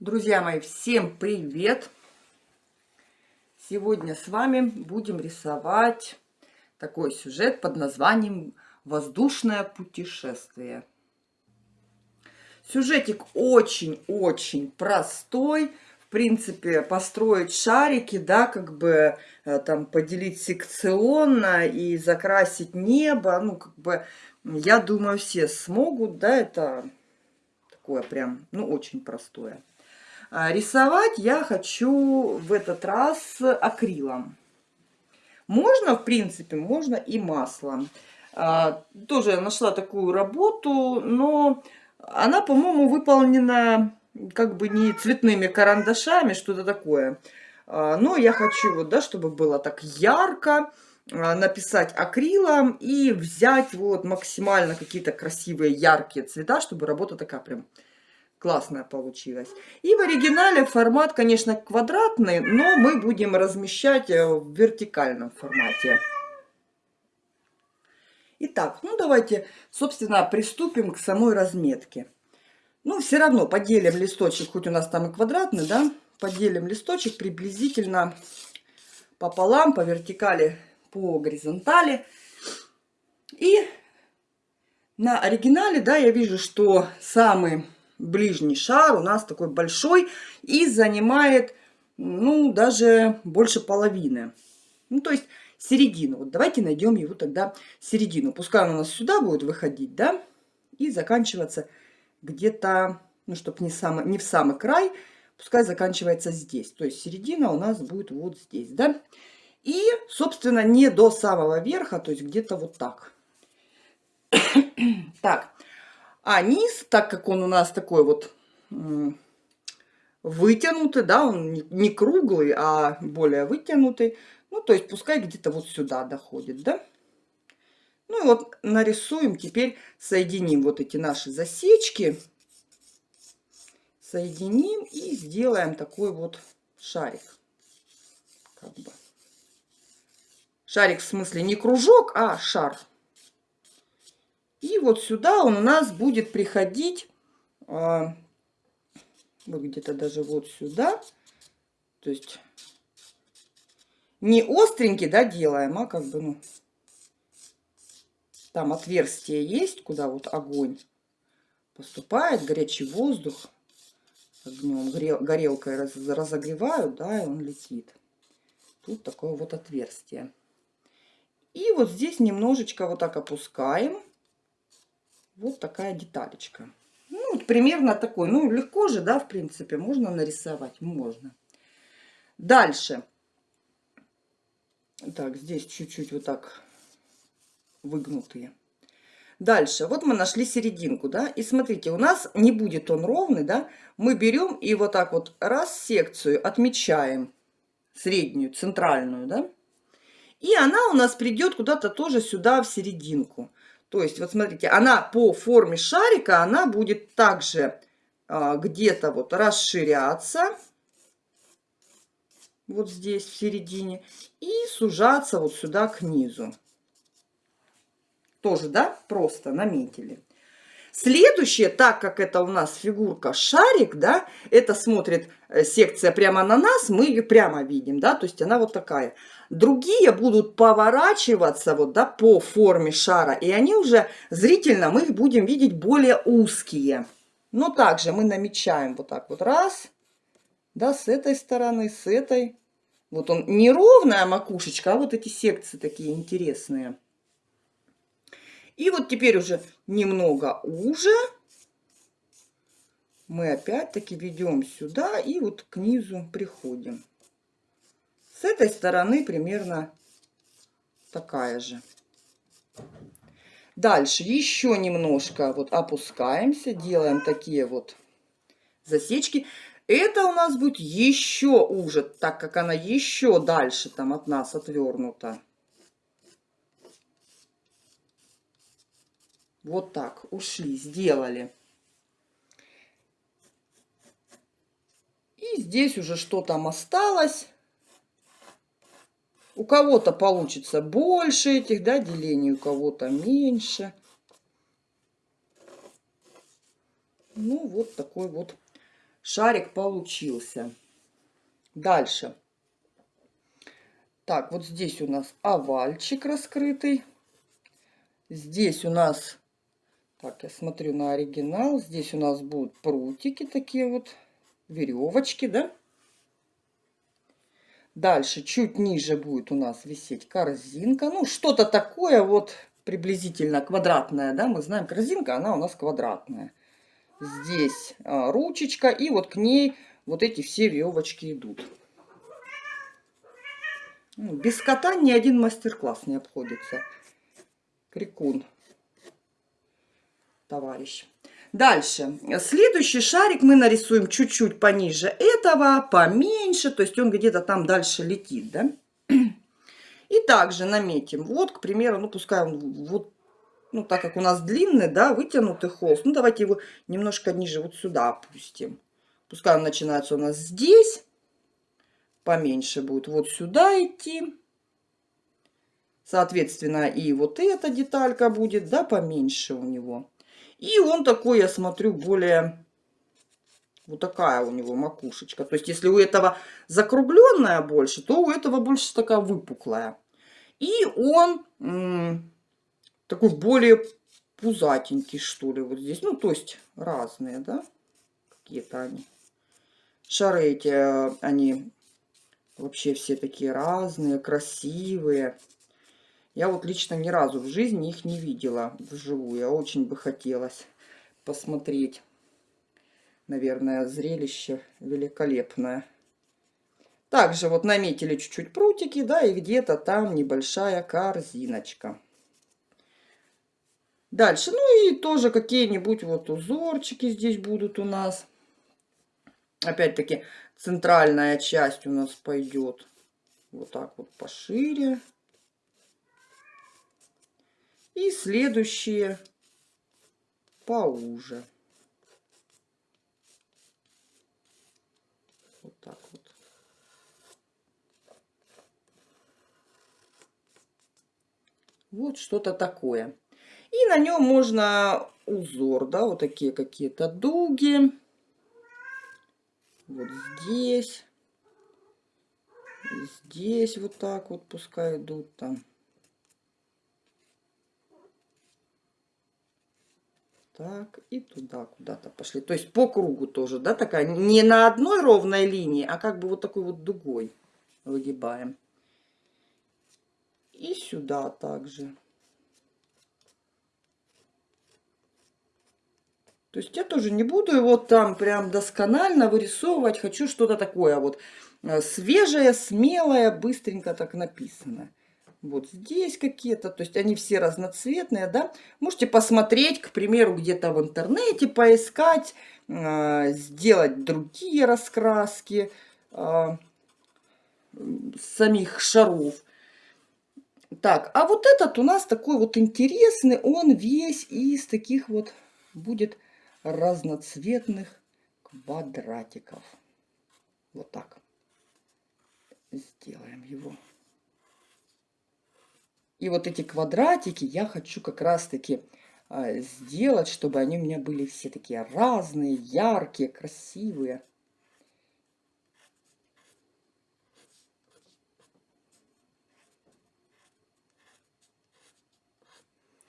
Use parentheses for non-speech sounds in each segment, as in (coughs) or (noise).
Друзья мои, всем привет! Сегодня с вами будем рисовать такой сюжет под названием «Воздушное путешествие». Сюжетик очень-очень простой. В принципе, построить шарики, да, как бы э, там поделить секционно и закрасить небо. Ну, как бы, я думаю, все смогут, да, это такое прям, ну, очень простое. А, рисовать я хочу в этот раз акрилом. Можно, в принципе, можно и маслом. А, тоже я нашла такую работу, но она, по-моему, выполнена как бы не цветными карандашами, что-то такое. А, но я хочу, вот, да, чтобы было так ярко, написать акрилом и взять вот максимально какие-то красивые яркие цвета, чтобы работа такая прям классная получилась. И в оригинале формат, конечно, квадратный, но мы будем размещать э, в вертикальном формате. Итак, ну давайте, собственно, приступим к самой разметке. Ну, все равно поделим листочек, хоть у нас там и квадратный, да, поделим листочек приблизительно пополам, по вертикали, по горизонтали. И на оригинале, да, я вижу, что самый ближний шар у нас такой большой и занимает, ну, даже больше половины. Ну, то есть середину. Вот давайте найдем его тогда середину. Пускай он у нас сюда будет выходить, да, и заканчиваться где-то, ну, чтобы не, самый, не в самый край, пускай заканчивается здесь. То есть середина у нас будет вот здесь, да. И, собственно, не до самого верха, то есть где-то вот так. (coughs) так, а низ, так как он у нас такой вот вытянутый, да, он не круглый, а более вытянутый, ну, то есть пускай где-то вот сюда доходит, да. Ну и вот нарисуем, теперь соединим вот эти наши засечки, соединим и сделаем такой вот шарик. Как бы. Шарик в смысле не кружок, а шар. И вот сюда он у нас будет приходить, а, вот где-то даже вот сюда. То есть не остренький, да, делаем, а как бы, ну, там отверстие есть, куда вот огонь поступает, горячий воздух огнем, горелкой раз, разогревают, да, и он летит. Тут такое вот отверстие. И вот здесь немножечко вот так опускаем. Вот такая деталечка. Ну, примерно такой. Ну, легко же, да, в принципе, можно нарисовать. Можно. Дальше. Так, здесь чуть-чуть вот так выгнутые. Дальше, вот мы нашли серединку, да, и смотрите, у нас не будет он ровный, да, мы берем и вот так вот раз секцию отмечаем, среднюю, центральную, да, и она у нас придет куда-то тоже сюда в серединку. То есть, вот смотрите, она по форме шарика, она будет также а, где-то вот расширяться, вот здесь в середине, и сужаться вот сюда к низу. Тоже, да, просто наметили. Следующее, так как это у нас фигурка шарик, да, это смотрит э, секция прямо на нас, мы ее прямо видим, да, то есть она вот такая. Другие будут поворачиваться вот, да, по форме шара, и они уже зрительно, мы их будем видеть более узкие. Но также мы намечаем вот так вот раз, да, с этой стороны, с этой. Вот он не ровная макушечка, а вот эти секции такие интересные. И вот теперь уже немного уже мы опять-таки ведем сюда и вот к низу приходим. С этой стороны примерно такая же. Дальше еще немножко вот опускаемся, делаем такие вот засечки. Это у нас будет еще уже, так как она еще дальше там от нас отвернута. Вот так, ушли, сделали. И здесь уже что там осталось. У кого-то получится больше этих, да, делений, у кого-то меньше. Ну, вот такой вот шарик получился. Дальше. Так, вот здесь у нас овальчик раскрытый. Здесь у нас, так, я смотрю на оригинал, здесь у нас будут прутики такие вот, веревочки, да? Дальше чуть ниже будет у нас висеть корзинка. Ну, что-то такое вот приблизительно квадратное, да, мы знаем, корзинка, она у нас квадратная. Здесь а, ручечка, и вот к ней вот эти все веревочки идут. Ну, без кота ни один мастер-класс не обходится. Крикун, товарищ. Дальше. Следующий шарик мы нарисуем чуть-чуть пониже этого, поменьше, то есть он где-то там дальше летит, да? И также наметим. Вот, к примеру, ну пускай он вот, ну так как у нас длинный, да, вытянутый холст, ну давайте его немножко ниже, вот сюда опустим. Пускай он начинается у нас здесь, поменьше будет вот сюда идти. Соответственно, и вот эта деталька будет, да, поменьше у него. И он такой, я смотрю, более... Вот такая у него макушечка. То есть, если у этого закругленная больше, то у этого больше такая выпуклая. И он такой более пузатенький, что ли, вот здесь. Ну, то есть, разные, да? Какие-то они. Шары эти, они вообще все такие разные, красивые. Я вот лично ни разу в жизни их не видела вживую. Я очень бы хотелось посмотреть. Наверное, зрелище великолепное. Также вот наметили чуть-чуть прутики, да, и где-то там небольшая корзиночка. Дальше, ну и тоже какие-нибудь вот узорчики здесь будут у нас. Опять-таки, центральная часть у нас пойдет вот так вот пошире. И следующие поуже. Вот так вот. Вот что-то такое. И на нем можно узор, да, вот такие какие-то дуги. Вот здесь. Здесь вот так вот пускай идут там. Так, и туда куда-то пошли. То есть по кругу тоже, да, такая, не на одной ровной линии, а как бы вот такой вот дугой выгибаем. И сюда также. То есть я тоже не буду его там прям досконально вырисовывать. Хочу что-то такое вот э, свежее, смелое, быстренько так написанное вот здесь какие-то, то есть они все разноцветные, да. Можете посмотреть, к примеру, где-то в интернете, поискать, э, сделать другие раскраски э, самих шаров. Так, а вот этот у нас такой вот интересный, он весь из таких вот будет разноцветных квадратиков. Вот так сделаем его. И вот эти квадратики я хочу как раз-таки а, сделать, чтобы они у меня были все такие разные, яркие, красивые.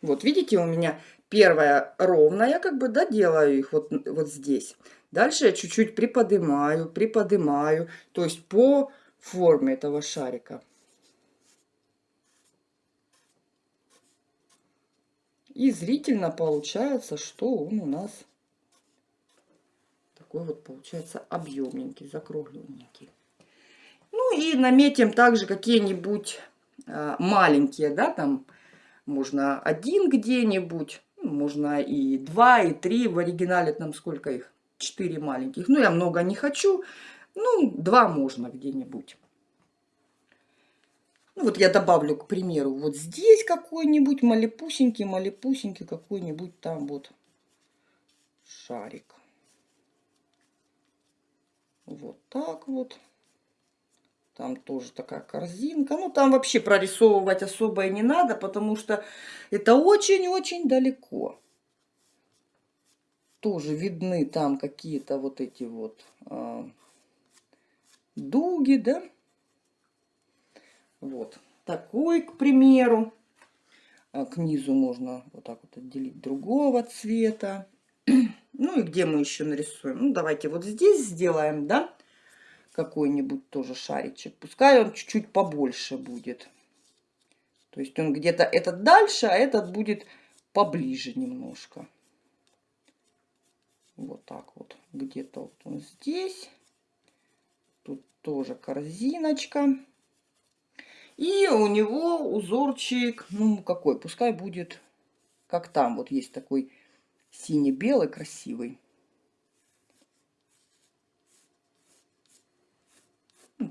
Вот видите, у меня первая ровная, как бы, да, делаю их вот, вот здесь. Дальше я чуть-чуть приподнимаю, приподнимаю, то есть по форме этого шарика. И зрительно получается, что он у нас такой вот получается объемненький, закругленненький. Ну и наметим также какие-нибудь э, маленькие, да, там можно один где-нибудь, ну, можно и два, и три. В оригинале там сколько их? Четыре маленьких. Ну, я много не хочу. Ну, два можно где-нибудь. Ну, вот я добавлю, к примеру, вот здесь какой-нибудь малепусенький, малепусенький какой-нибудь там вот шарик. Вот так вот. Там тоже такая корзинка. Ну, там вообще прорисовывать особо и не надо, потому что это очень-очень далеко. тоже видны там какие-то вот эти вот а, дуги, да? Вот такой, к примеру. А к низу можно вот так вот отделить другого цвета. (clears throat) Ну и где мы еще нарисуем? Ну, давайте вот здесь сделаем, да, какой-нибудь тоже шаричек. Пускай он чуть-чуть побольше будет. То есть он где-то этот дальше, а этот будет поближе немножко. Вот так вот. Где-то вот он здесь. Тут тоже корзиночка. И у него узорчик, ну какой, пускай будет как там. Вот есть такой сине-белый красивый.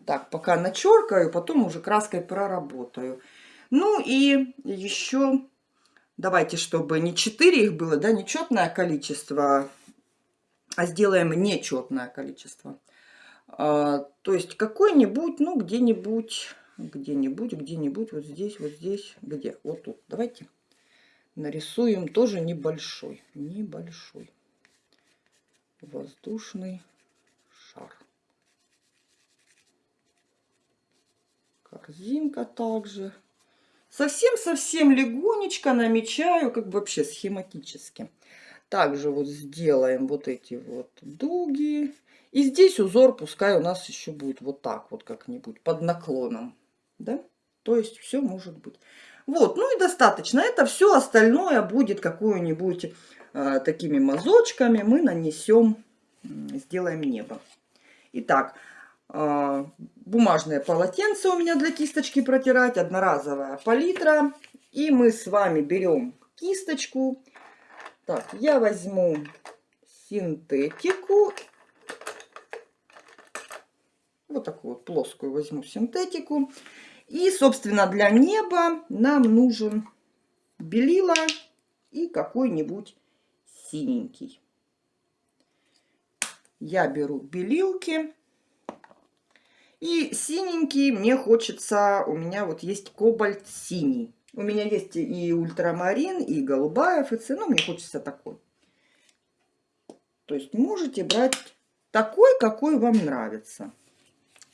Так, пока начеркаю, потом уже краской проработаю. Ну и еще, давайте, чтобы не 4 их было, да, нечетное количество, а сделаем нечетное количество. А, то есть какой-нибудь, ну, где-нибудь, где-нибудь, где-нибудь, вот здесь, вот здесь, где? Вот тут. Давайте нарисуем тоже небольшой, небольшой воздушный шар. Корзинка также. Совсем-совсем легонечко намечаю, как бы вообще схематически. Также вот сделаем вот эти вот дуги. И здесь узор пускай у нас еще будет вот так вот как-нибудь под наклоном. Да? То есть все может быть. Вот, ну и достаточно. Это все остальное будет какую-нибудь э, такими мазочками. Мы нанесем, сделаем небо. Итак, э, бумажное полотенце у меня для кисточки протирать. Одноразовая палитра. И мы с вами берем кисточку так, я возьму синтетику. Вот такую вот плоскую возьму синтетику. И, собственно, для неба нам нужен белила и какой-нибудь синенький. Я беру белилки. И синенький мне хочется, у меня вот есть кобальт синий. У меня есть и ультрамарин, и голубая ФЦ, но мне хочется такой. То есть можете брать такой, какой вам нравится.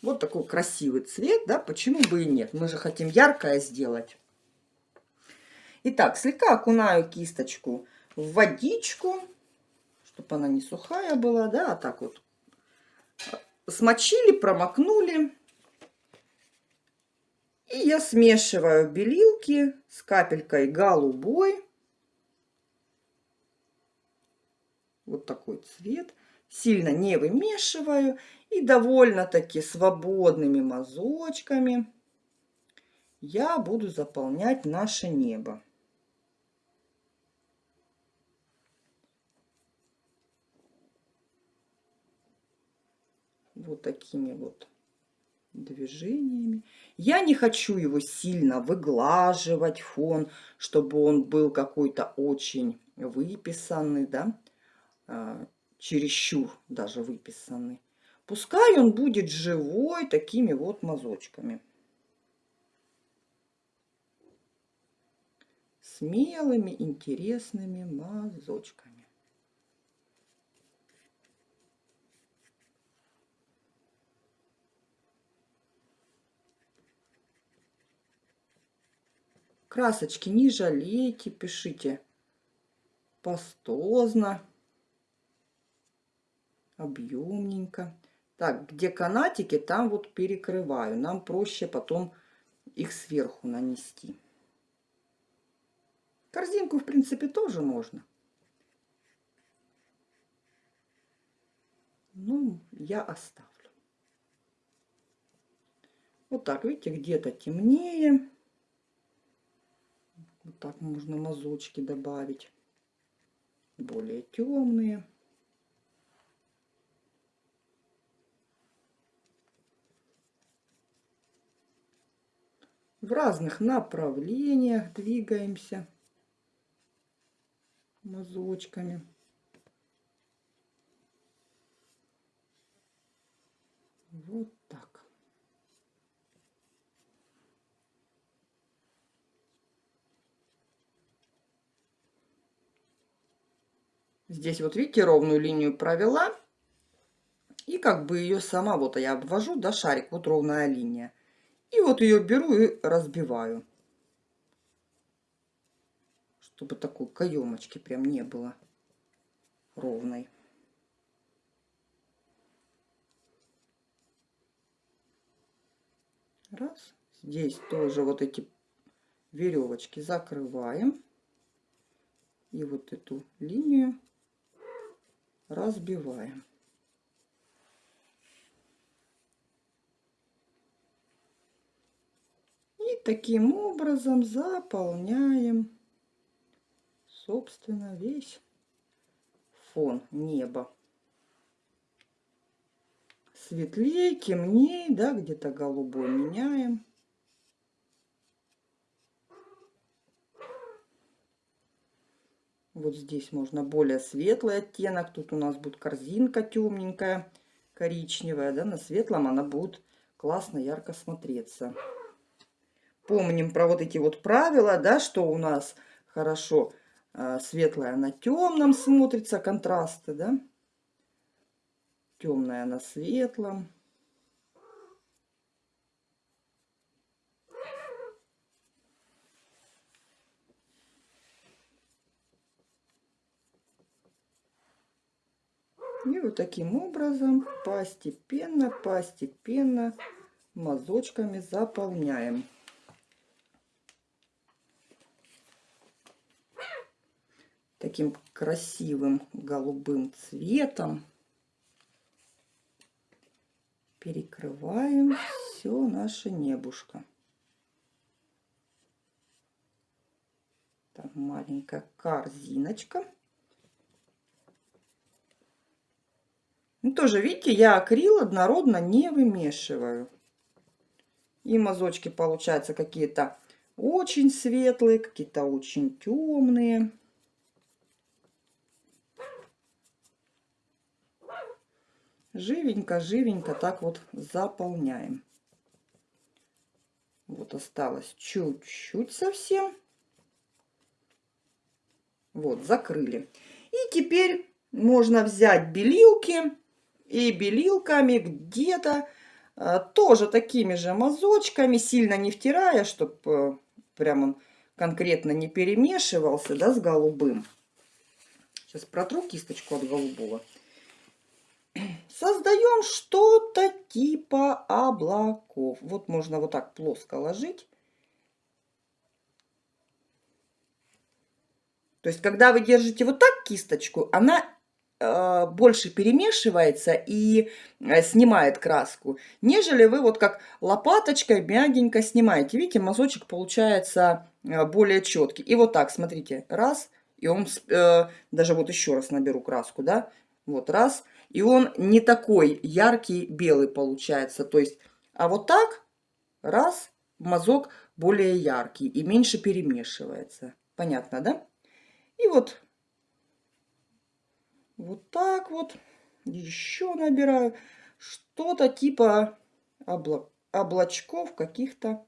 Вот такой красивый цвет, да, почему бы и нет. Мы же хотим яркое сделать. Итак, слегка окунаю кисточку в водичку, чтобы она не сухая была, да, а так вот. Смочили, промокнули. И я смешиваю белилки с капелькой голубой. Вот такой цвет. Сильно не вымешиваю. И довольно-таки свободными мазочками я буду заполнять наше небо. Вот такими вот движениями. Я не хочу его сильно выглаживать, фон, чтобы он был какой-то очень выписанный, да, а, чересчур даже выписанный. Пускай он будет живой такими вот мазочками. Смелыми, интересными мазочками. Красочки не жалейте, пишите пастозно, объемненько. Так, где канатики, там вот перекрываю. Нам проще потом их сверху нанести. Корзинку, в принципе, тоже можно. Ну, я оставлю. Вот так, видите, где-то темнее. Вот так можно мазочки добавить. Более темные. В разных направлениях двигаемся мазочками. Вот так. Здесь вот видите, ровную линию провела. И как бы ее сама, вот я обвожу, да, шарик, вот ровная линия. И вот ее беру и разбиваю. Чтобы такой каемочки прям не было ровной. Раз. Здесь тоже вот эти веревочки закрываем. И вот эту линию разбиваем. И таким образом заполняем, собственно, весь фон неба. Светлее, темнее, да, где-то голубой меняем. Вот здесь можно более светлый оттенок. Тут у нас будет корзинка темненькая, коричневая. Да? На светлом она будет классно, ярко смотреться. Помним про вот эти вот правила, да, что у нас хорошо э, светлая на темном смотрится, контрасты, да. Темная на светлом. И вот таким образом постепенно, постепенно мазочками заполняем. Таким красивым голубым цветом перекрываем все наше небушко. Там маленькая корзиночка. Ну, тоже, видите, я акрил однородно не вымешиваю. И мазочки получаются какие-то очень светлые, какие-то очень темные. Живенько, живенько так вот заполняем. Вот осталось чуть-чуть совсем. Вот, закрыли. И теперь можно взять белилки и белилками где-то а, тоже такими же мазочками, сильно не втирая, чтобы э, прям он конкретно не перемешивался, да, с голубым. Сейчас протру кисточку от голубого. Создаем что-то типа облаков. Вот можно вот так плоско ложить. То есть, когда вы держите вот так кисточку, она Э, больше перемешивается и э, снимает краску, нежели вы вот как лопаточкой мягенько снимаете. Видите, мазочек получается э, более четкий. И вот так, смотрите, раз, и он, даже вот еще раз наберу краску, да, вот раз, и он не такой яркий белый получается. То есть, а вот так, раз, мазок более яркий и меньше перемешивается. Понятно, да? И вот вот так вот. Еще набираю. Что-то типа обла облачков каких-то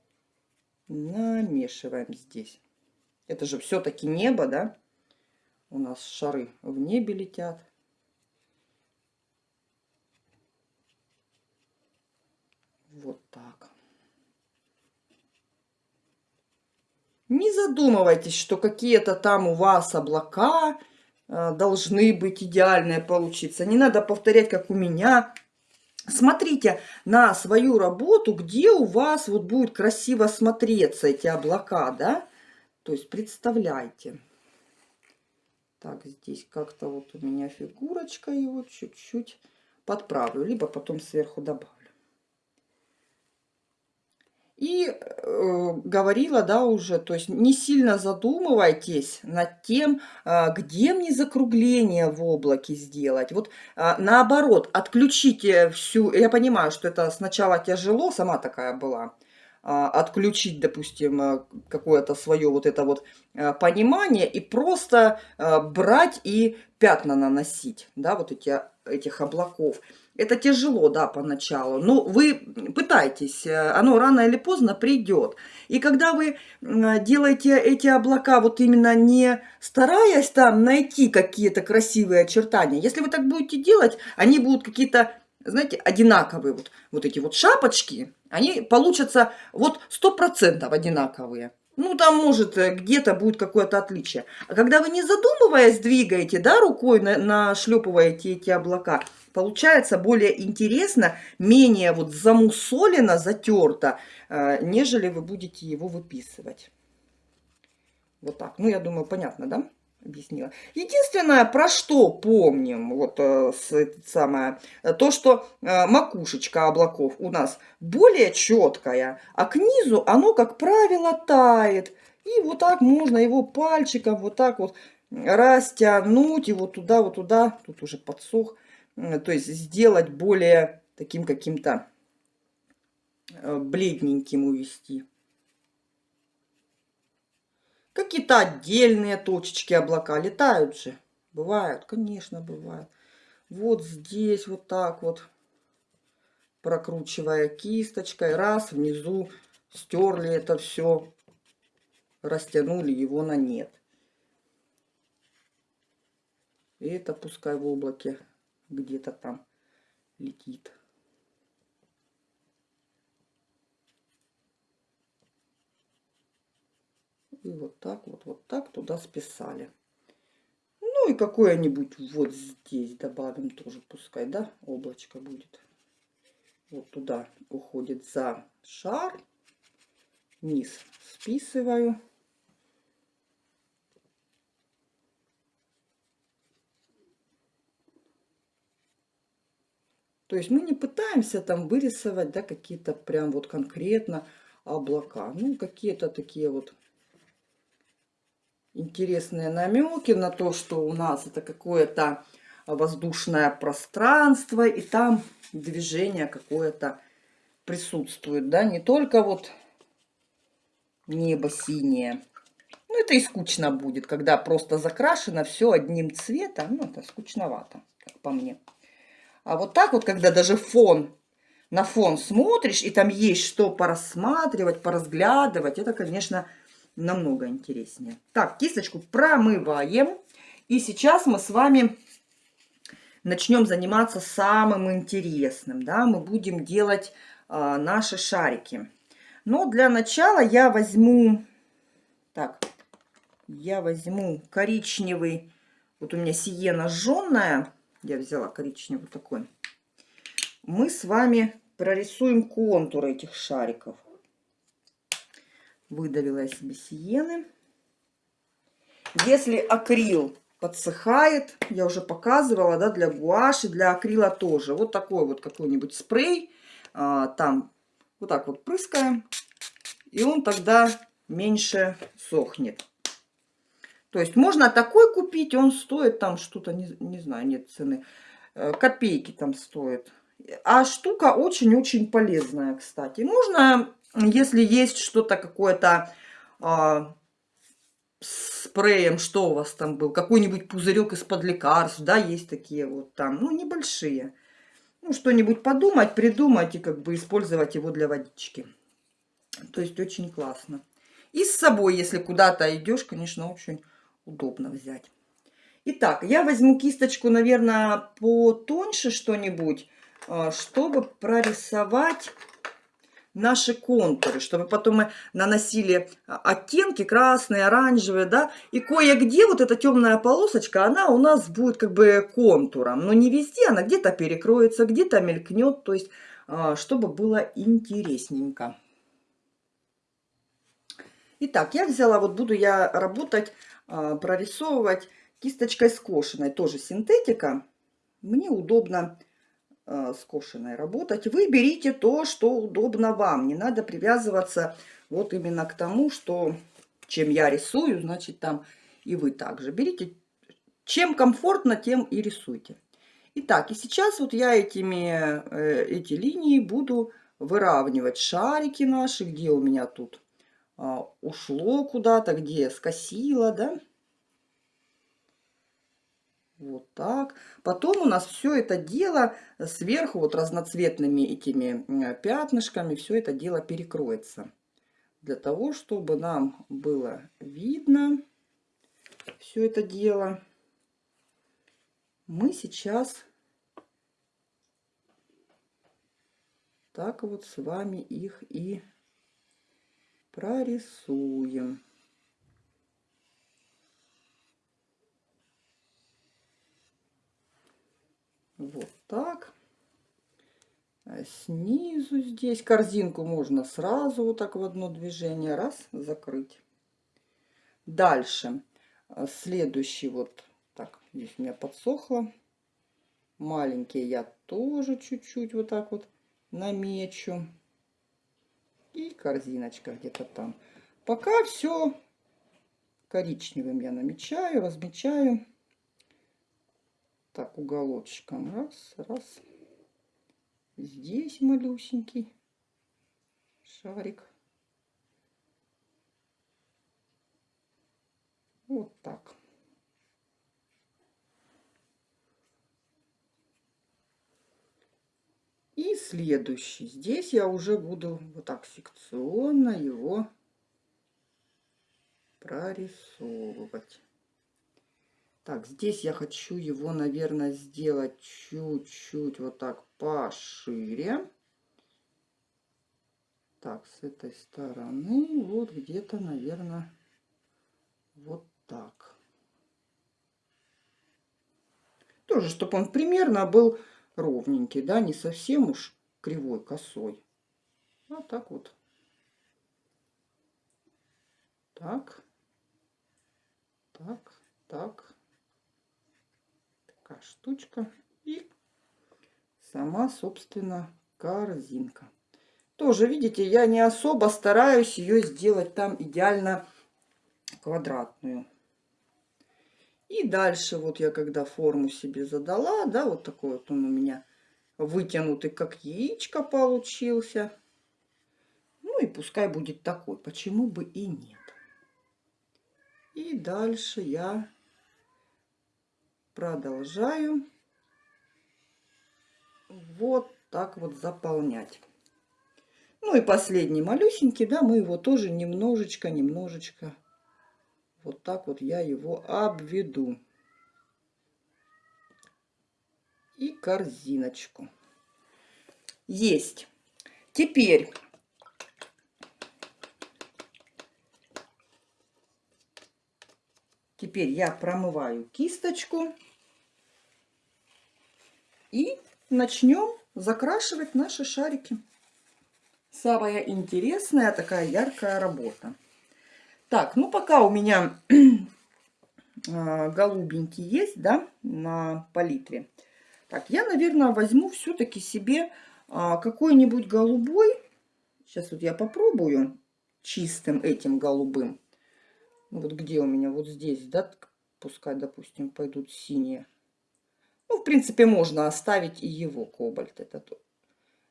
намешиваем здесь. Это же все-таки небо, да? У нас шары в небе летят. Вот так. Не задумывайтесь, что какие-то там у вас облака Э, должны быть идеальные получиться. Не надо повторять, как у меня. Смотрите на свою работу, где у вас вот будет красиво смотреться эти облака, да? То есть представляйте. Так, здесь как-то вот у меня фигурочка его чуть-чуть подправлю, либо потом сверху добавлю. И э, говорила, да, уже, то есть не сильно задумывайтесь над тем, э, где мне закругление в облаке сделать. Вот э, наоборот, отключите всю, я понимаю, что это сначала тяжело, сама такая была, э, отключить, допустим, какое-то свое вот это вот понимание и просто брать и пятна наносить, да, вот эти, этих облаков. Это тяжело, да, поначалу, но вы пытайтесь, э, оно рано или поздно придет. И когда вы делаете эти облака вот именно не стараясь там найти какие-то красивые очертания, если вы так будете делать, они будут какие-то, знаете, одинаковые. Вот, вот эти вот шапочки, они получатся вот сто процентов одинаковые. Ну, там, может, э, где-то будет какое-то отличие. А когда вы не задумываясь двигаете, да, рукой на, нашлепываете эти облака, получается более интересно, менее вот замусолено, затерто, э, нежели вы будете его выписывать. Вот так. Ну, я думаю, понятно, да? объяснила. Единственное, про что помним, вот э, самое, то, что э, макушечка облаков у нас более четкая, а к низу оно, как правило, тает. И вот так можно его пальчиком вот так вот растянуть его туда, вот туда, тут уже подсох, то есть сделать более таким каким-то э, бледненьким увести. Какие-то отдельные точечки облака летают же. Бывают, конечно, бывают. Вот здесь вот так вот, прокручивая кисточкой, раз, внизу стерли это все, растянули его на нет. И это пускай в облаке где-то там летит. И вот так вот, вот так туда списали. Ну и какое-нибудь вот здесь добавим тоже, пускай, да, облачко будет. Вот туда уходит за шар. Низ списываю. То есть мы не пытаемся там вырисовать, да, какие-то прям вот конкретно облака. Ну, какие-то такие вот интересные намеки на то, что у нас это какое-то воздушное пространство, и там движение какое-то присутствует, да, не только вот небо синее. Ну, это и скучно будет, когда просто закрашено все одним цветом, ну, это скучновато, как по мне. А вот так вот, когда даже фон, на фон смотришь, и там есть что порассматривать, поразглядывать, это, конечно, намного интереснее. Так, кисточку промываем. И сейчас мы с вами начнем заниматься самым интересным. Да? Мы будем делать э, наши шарики. Но для начала я возьму... Так, я возьму коричневый... Вот у меня сиена жженная. Я взяла коричневый такой. Мы с вами прорисуем контуры этих шариков. Выдавила я себе сиены. Если акрил подсыхает, я уже показывала, да, для гуаши, для акрила тоже. Вот такой вот какой-нибудь спрей, а, там вот так вот прыскаем, и он тогда меньше сохнет. То есть можно такой купить, он стоит там что-то, не, не знаю, нет цены, э, копейки там стоит. А штука очень-очень полезная, кстати. Можно если есть что-то какое-то а, спреем, что у вас там был, какой-нибудь пузырек из-под лекарств, да, есть такие вот там, ну, небольшие. Ну, что-нибудь подумать, придумать и как бы использовать его для водички. То есть очень классно. И с собой, если куда-то идешь, конечно, очень удобно взять. Итак, я возьму кисточку, наверное, потоньше что-нибудь, а, чтобы прорисовать наши контуры, чтобы потом мы наносили а, оттенки красные, оранжевые, да, и кое-где вот эта темная полосочка, она у нас будет как бы контуром, но не везде, она где-то перекроется, где-то мелькнет, то есть, а, чтобы было интересненько. Итак, я взяла, вот буду я работать, прорисовывать кисточкой скошенной, тоже синтетика. Мне удобно Э, скошенной работать. Вы берите то, что удобно вам. Не надо привязываться вот именно к тому, что чем я рисую, значит там и вы также. Берите, чем комфортно, тем и рисуйте. Итак, и сейчас вот я этими, э, эти линии буду выравнивать шарики наши, где у меня тут а, ушло куда-то, где скосило, да. Вот так. Потом у нас все это дело сверху вот разноцветными этими пятнышками, все это дело перекроется. Для того, чтобы нам было видно все это дело, мы сейчас так вот с вами их и прорисуем. Вот так. А снизу здесь корзинку можно сразу вот так в одно движение раз закрыть. Дальше. А следующий вот так, здесь у меня подсохло. Маленькие я тоже чуть-чуть вот так вот намечу. И корзиночка где-то там. Пока все коричневым я намечаю, размечаю. Так, уголочком. Раз, раз. Здесь малюсенький шарик. Вот так. Следующий. Здесь я уже буду вот так секционно его прорисовывать. Так, здесь я хочу его, наверное, сделать чуть-чуть вот так пошире. Так, с этой стороны вот где-то, наверное, вот так. Тоже, чтобы он примерно был ровненький, да, не совсем уж кривой, косой. А так вот. Так. Так, так такая штучка. И сама, собственно, корзинка. Тоже, видите, я не особо стараюсь ее сделать там идеально квадратную. И дальше вот я когда форму себе задала, да, вот такой вот он у меня вытянутый, как яичко получился. Ну и пускай будет такой, почему бы и нет. И дальше я продолжаю вот так вот заполнять. Ну и последний малюсенький, да, мы его тоже немножечко, немножечко, вот так вот я его обведу. И корзиночку. Есть. Теперь Теперь я промываю кисточку. И начнем закрашивать наши шарики. Самая интересная такая яркая работа. Так, ну пока у меня (clears throat) а, голубенький есть, да, на палитре. Так, я, наверное, возьму все-таки себе а, какой-нибудь голубой. Сейчас вот я попробую чистым этим голубым. Вот где у меня, вот здесь, да, пускай, допустим, пойдут синие. Ну, в принципе, можно оставить и его кобальт. Это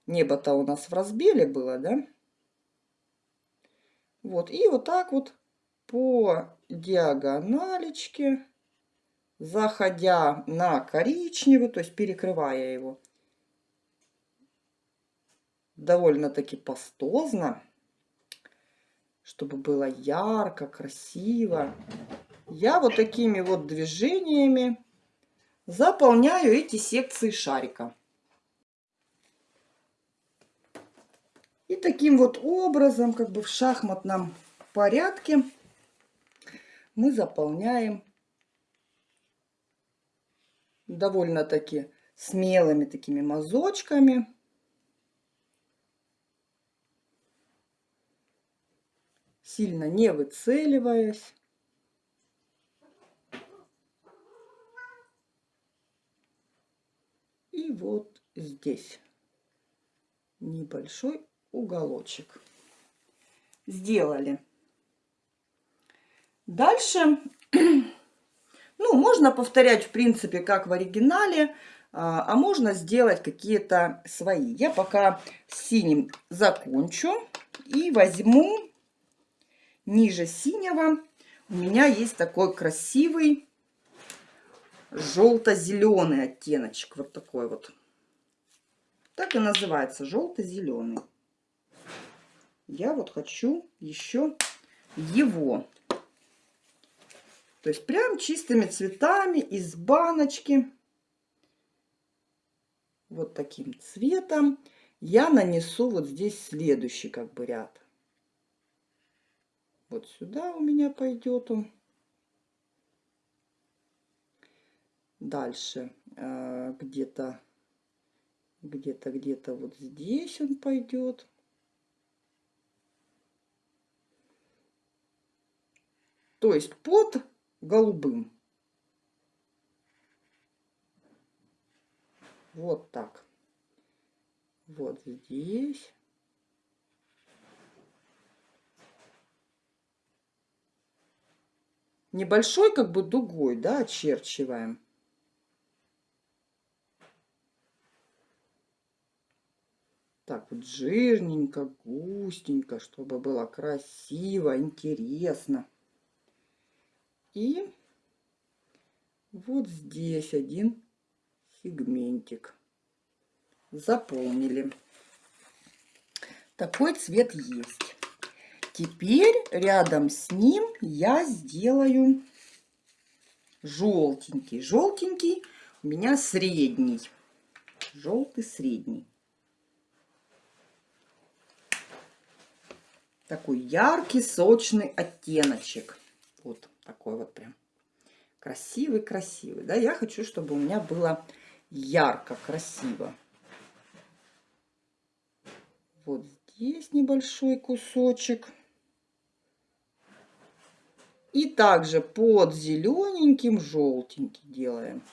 небо-то у нас в разбеле было, да? Вот, и вот так вот по диагоналечке, заходя на коричневый, то есть перекрывая его, довольно-таки пастозно, чтобы было ярко, красиво, я вот такими вот движениями заполняю эти секции шарика. И таким вот образом, как бы в шахматном порядке, мы заполняем довольно-таки смелыми такими мазочками. Сильно не выцеливаясь. И вот здесь небольшой уголочек. Сделали. Дальше, (clears throat) ну, можно повторять, в принципе, как в оригинале, а, а можно сделать какие-то свои. Я пока синим закончу и возьму ниже синего. У меня есть такой красивый желто-зеленый оттеночек. Вот такой вот. Так и называется, желто-зеленый. Я вот хочу еще его. То есть прям чистыми цветами из баночки. Вот таким цветом я нанесу вот здесь следующий как бы ряд. Вот сюда у меня пойдет он. Дальше э, где-то, где-то, где-то вот здесь он пойдет. То есть под голубым. Вот так. Вот здесь. Небольшой как бы дугой, да, очерчиваем. Так вот жирненько, густенько, чтобы было красиво, интересно. И вот здесь один сегментик. Заполнили. Такой цвет есть. Теперь рядом с ним я сделаю желтенький. Желтенький у меня средний. Желтый средний. Такой яркий, сочный оттеночек. Вот такой вот прям красивый-красивый. Да, я хочу, чтобы у меня было ярко, красиво. Вот здесь небольшой кусочек. И также под зелененьким желтенький делаем.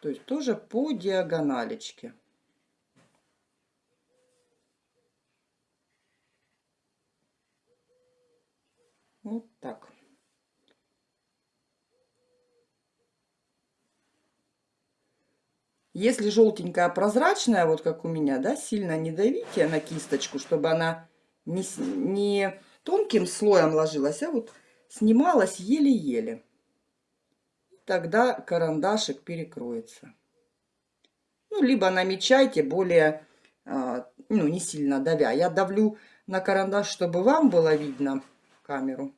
То есть тоже по диагоналечке. Вот так. Если желтенькая прозрачная, вот как у меня, да, сильно не давите на кисточку, чтобы она не, не тонким слоем ложилась, а вот снималась еле-еле. Тогда карандашик перекроется. Ну, либо намечайте более, а, ну, не сильно давя. Я давлю на карандаш, чтобы вам было видно камеру.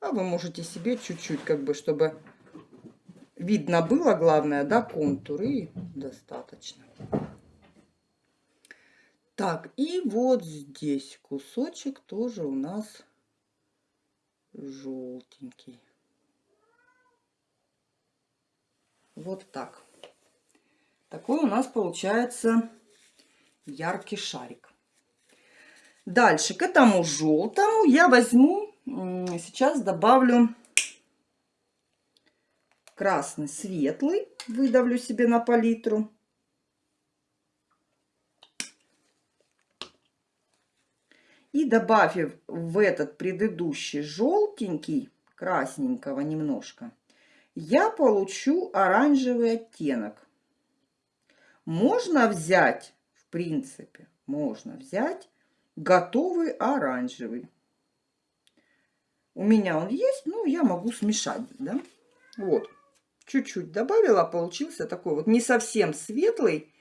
А вы можете себе чуть-чуть, как бы, чтобы видно было, главное, да, контуры достаточно. Так, и вот здесь кусочек тоже у нас желтенький. Вот так. Такой у нас получается яркий шарик. Дальше к этому желтому я возьму, сейчас добавлю красный светлый, выдавлю себе на палитру. И добавив в этот предыдущий желтенький, красненького немножко, я получу оранжевый оттенок. Можно взять, в принципе, можно взять готовый оранжевый. У меня он есть, ну, я могу смешать, да. Вот чуть-чуть добавила, получился такой вот не совсем светлый,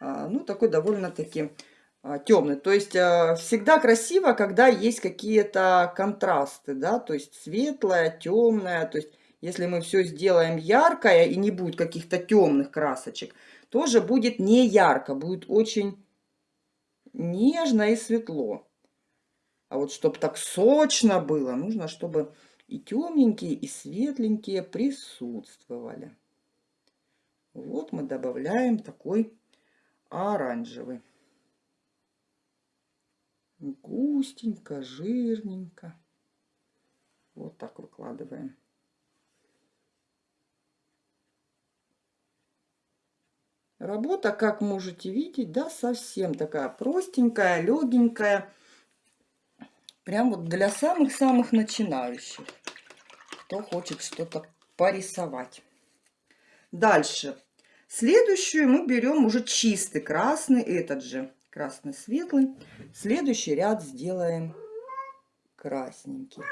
а, ну такой довольно-таки а, темный. То есть а, всегда красиво, когда есть какие-то контрасты, да, то есть светлое, темное, то есть если мы все сделаем яркое и не будет каких-то темных красочек, тоже будет не ярко, будет очень нежно и светло. А вот чтобы так сочно было, нужно, чтобы и темненькие, и светленькие присутствовали. Вот мы добавляем такой оранжевый. Густенько, жирненько. Вот так выкладываем. Работа, как можете видеть, да, совсем такая простенькая, легенькая. Прям вот для самых-самых начинающих, кто хочет что-то порисовать. Дальше. Следующую мы берем уже чистый красный, этот же красный светлый. Следующий ряд сделаем красненький.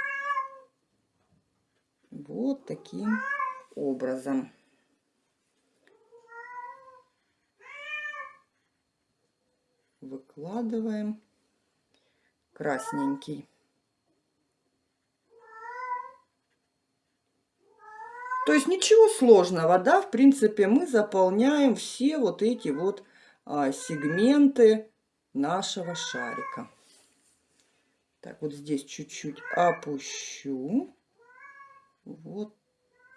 Вот таким образом. Выкладываем красненький. То есть ничего сложного, да, в принципе, мы заполняем все вот эти вот а, сегменты нашего шарика. Так, вот здесь чуть-чуть опущу. Вот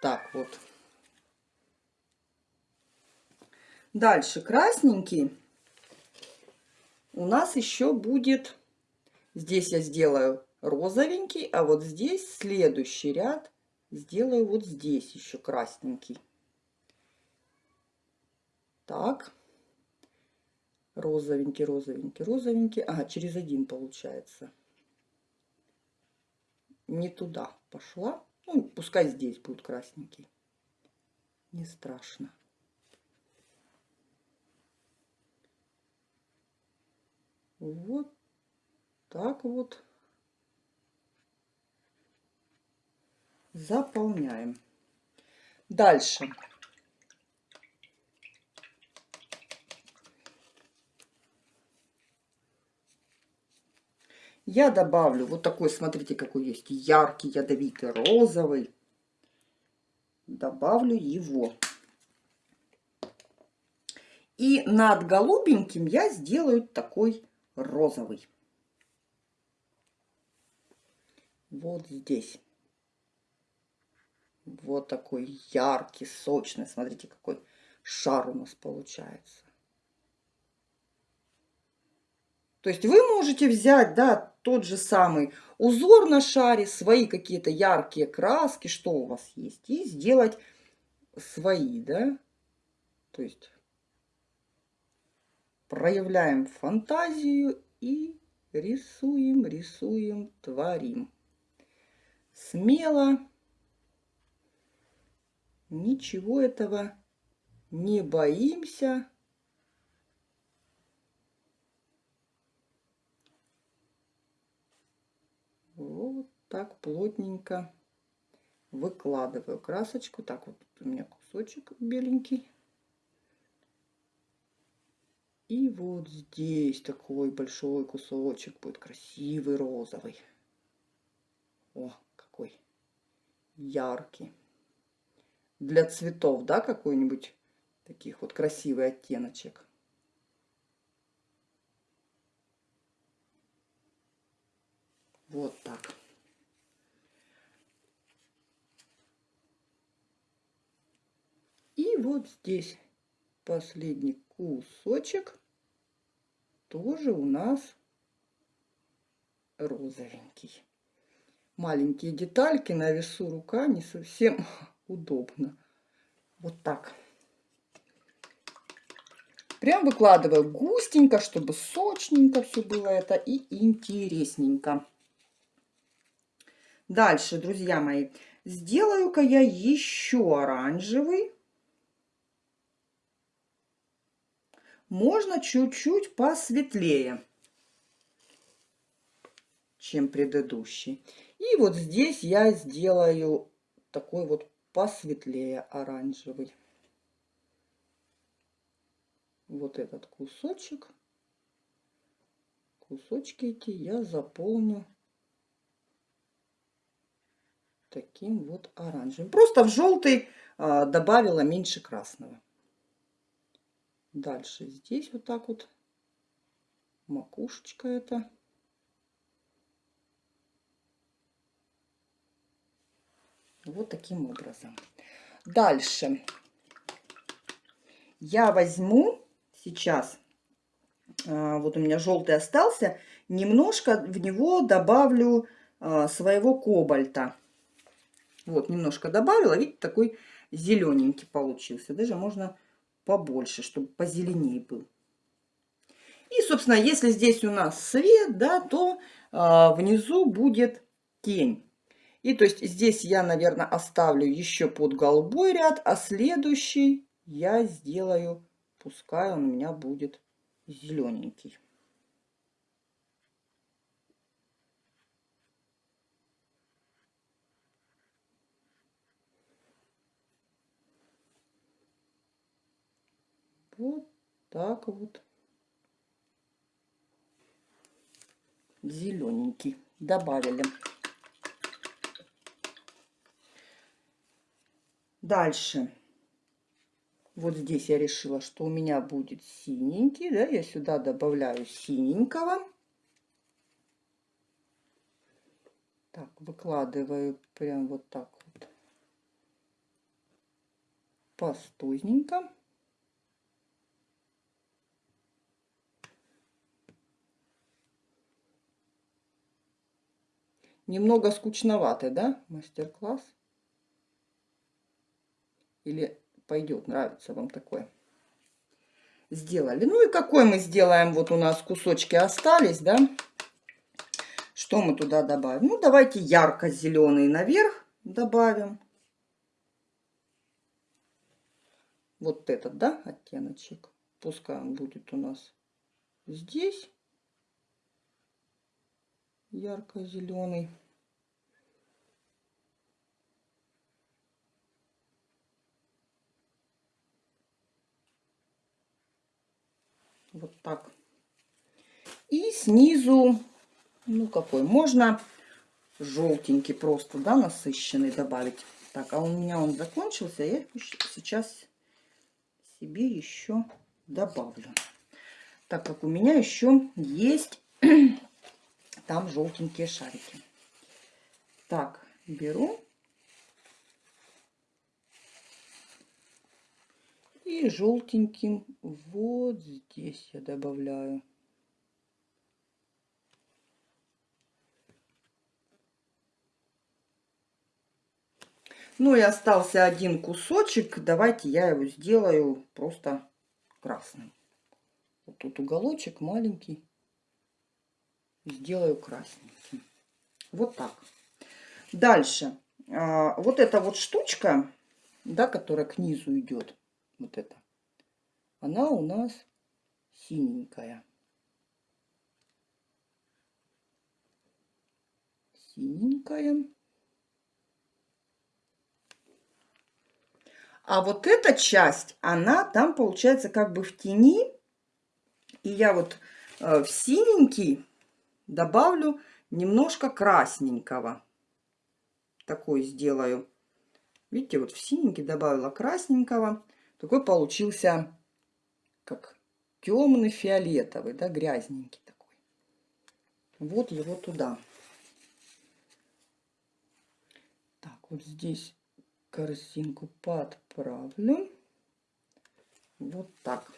так вот. Дальше красненький у нас еще будет, здесь я сделаю розовенький, а вот здесь следующий ряд сделаю вот здесь еще красненький. Так, розовенький, розовенький, розовенький. Ага, через один получается. Не туда пошла. Ну, пускай здесь будет красненький. Не страшно. Вот так вот заполняем. Дальше. Я добавлю вот такой, смотрите, какой есть яркий, ядовитый, розовый. Добавлю его. И над голубеньким я сделаю такой розовый. Вот здесь. Вот такой яркий, сочный. Смотрите, какой шар у нас получается. То есть вы можете взять, да, тот же самый узор на шаре, свои какие-то яркие краски, что у вас есть, и сделать свои, да. То есть проявляем фантазию и рисуем, рисуем, творим. Смело. Ничего этого не боимся. Вот так плотненько выкладываю красочку. Так вот у меня кусочек беленький. И вот здесь такой большой кусочек будет красивый розовый. О, какой яркий. Для цветов, да, какой-нибудь таких вот красивый оттеночек. Вот так. И вот здесь последний кусочек тоже у нас розовенький. Маленькие детальки на весу рука не совсем (laughs) удобно. Вот так. Прям выкладываю густенько, чтобы сочненько все было это и интересненько. Дальше, друзья мои, сделаю-ка я еще оранжевый. Можно чуть-чуть посветлее, чем предыдущий. И вот здесь я сделаю такой вот посветлее оранжевый. Вот этот кусочек. Кусочки эти я заполню таким вот оранжевым. Просто в желтый а, добавила меньше красного. Дальше здесь вот так вот макушечка это. Вот таким образом. Дальше я возьму сейчас, а, вот у меня желтый остался, немножко в него добавлю а, своего кобальта. Вот, немножко добавила. Видите, такой зелененький получился. Даже можно побольше, чтобы позеленее был. И, собственно, если здесь у нас свет, да, то а, внизу будет тень. И то есть здесь я, наверное, оставлю еще под голубой ряд, а следующий я сделаю, пускай он у меня будет зелененький. Вот так вот. Зелененький добавили. Дальше. Вот здесь я решила, что у меня будет синенький. Да, я сюда добавляю синенького. Так, выкладываю прям вот так вот. Пастузненько. Немного скучноватый, да, мастер-класс? Или пойдет, нравится вам такое? Сделали. Ну и какой мы сделаем? Вот у нас кусочки остались, да? Что мы туда добавим? Ну, давайте ярко-зеленый наверх добавим. Вот этот, да, оттеночек. Пускай он будет у нас здесь ярко-зеленый. Вот так. И снизу, ну какой, можно желтенький просто, да, насыщенный добавить. Так, а у меня он закончился, я сейчас себе еще добавлю. Так как у меня еще есть (clears throat) там желтенькие шарики. Так, беру. И желтеньким вот здесь я добавляю. Ну и остался один кусочек. Давайте я его сделаю просто красным. Вот тут уголочек маленький сделаю красненьким. Вот так. Дальше. А, вот эта вот штучка, да, которая к низу идет, вот эта, она у нас синенькая. Синенькая. А вот эта часть, она там получается как бы в тени. И я вот э, в синенький добавлю немножко красненького. Такой сделаю. Видите, вот в синенький добавила красненького. Такой получился как темный фиолетовый, да, грязненький такой. Вот его туда. Так, вот здесь корзинку подправлю. Вот так.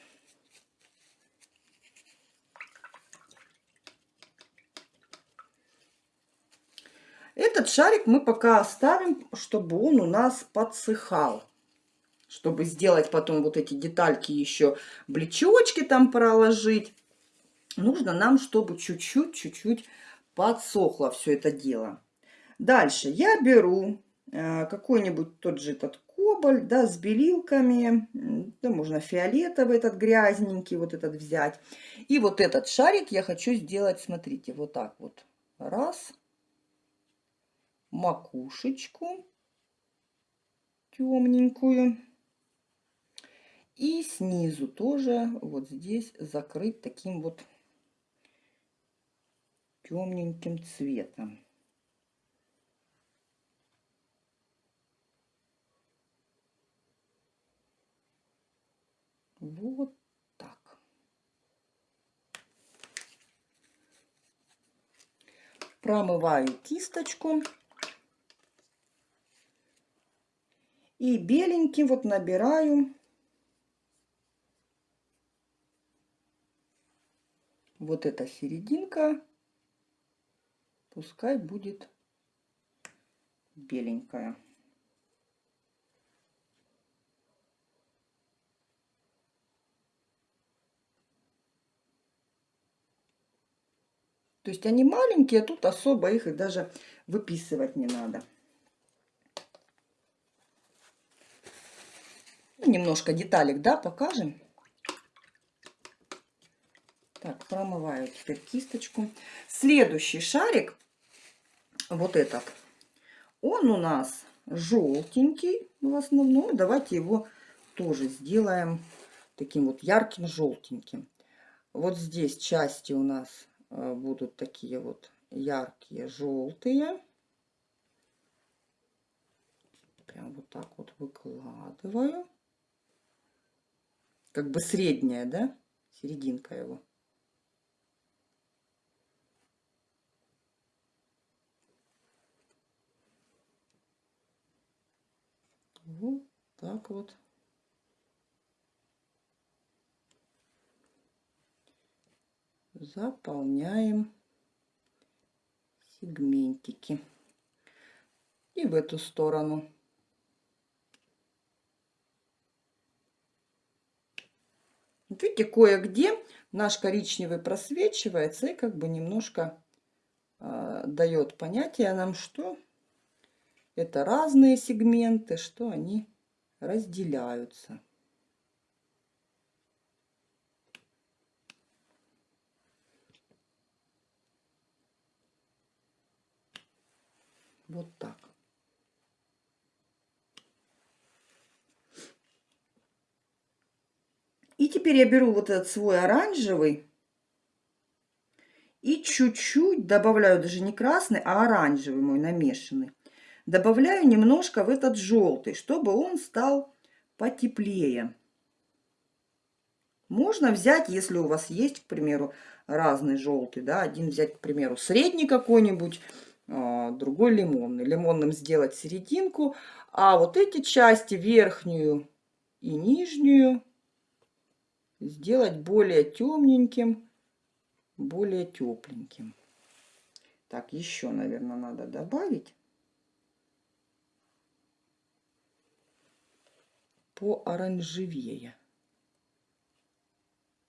Этот шарик мы пока оставим, чтобы он у нас подсыхал. Чтобы сделать потом вот эти детальки еще, блечочки там проложить. Нужно нам, чтобы чуть-чуть, чуть-чуть подсохло все это дело. Дальше я беру э, какой-нибудь тот же этот кобальт, да, с белилками. Да, можно фиолетовый этот грязненький вот этот взять. И вот этот шарик я хочу сделать, смотрите, вот так вот. Раз макушечку темненькую. И снизу тоже вот здесь закрыть таким вот темненьким цветом. Вот так. Промываю кисточку. И беленьким вот набираю вот эта серединка, пускай будет беленькая. То есть они маленькие, тут особо их и даже выписывать не надо. немножко деталек, да, покажем. Так, промываю теперь кисточку. Следующий шарик, вот этот, он у нас желтенький в основном. Давайте его тоже сделаем таким вот ярким желтеньким. Вот здесь части у нас э, будут такие вот яркие желтые. Прям вот так вот выкладываю. Как бы средняя, да? Серединка его. Вот так вот. Заполняем сегментики. И в эту сторону. видите, кое-где наш коричневый просвечивается и как бы немножко э, дает понятие нам, что это разные сегменты, что они разделяются. Вот так. И теперь я беру вот этот свой оранжевый и чуть-чуть добавляю, даже не красный, а оранжевый мой намешанный. Добавляю немножко в этот желтый, чтобы он стал потеплее. Можно взять, если у вас есть, к примеру, разный желтый, да, один взять, к примеру, средний какой-нибудь, а, другой лимонный. Лимонным сделать серединку, а вот эти части, верхнюю и нижнюю, сделать более темненьким, более тепленьким. Так, еще, наверное, надо добавить. По оранжевее.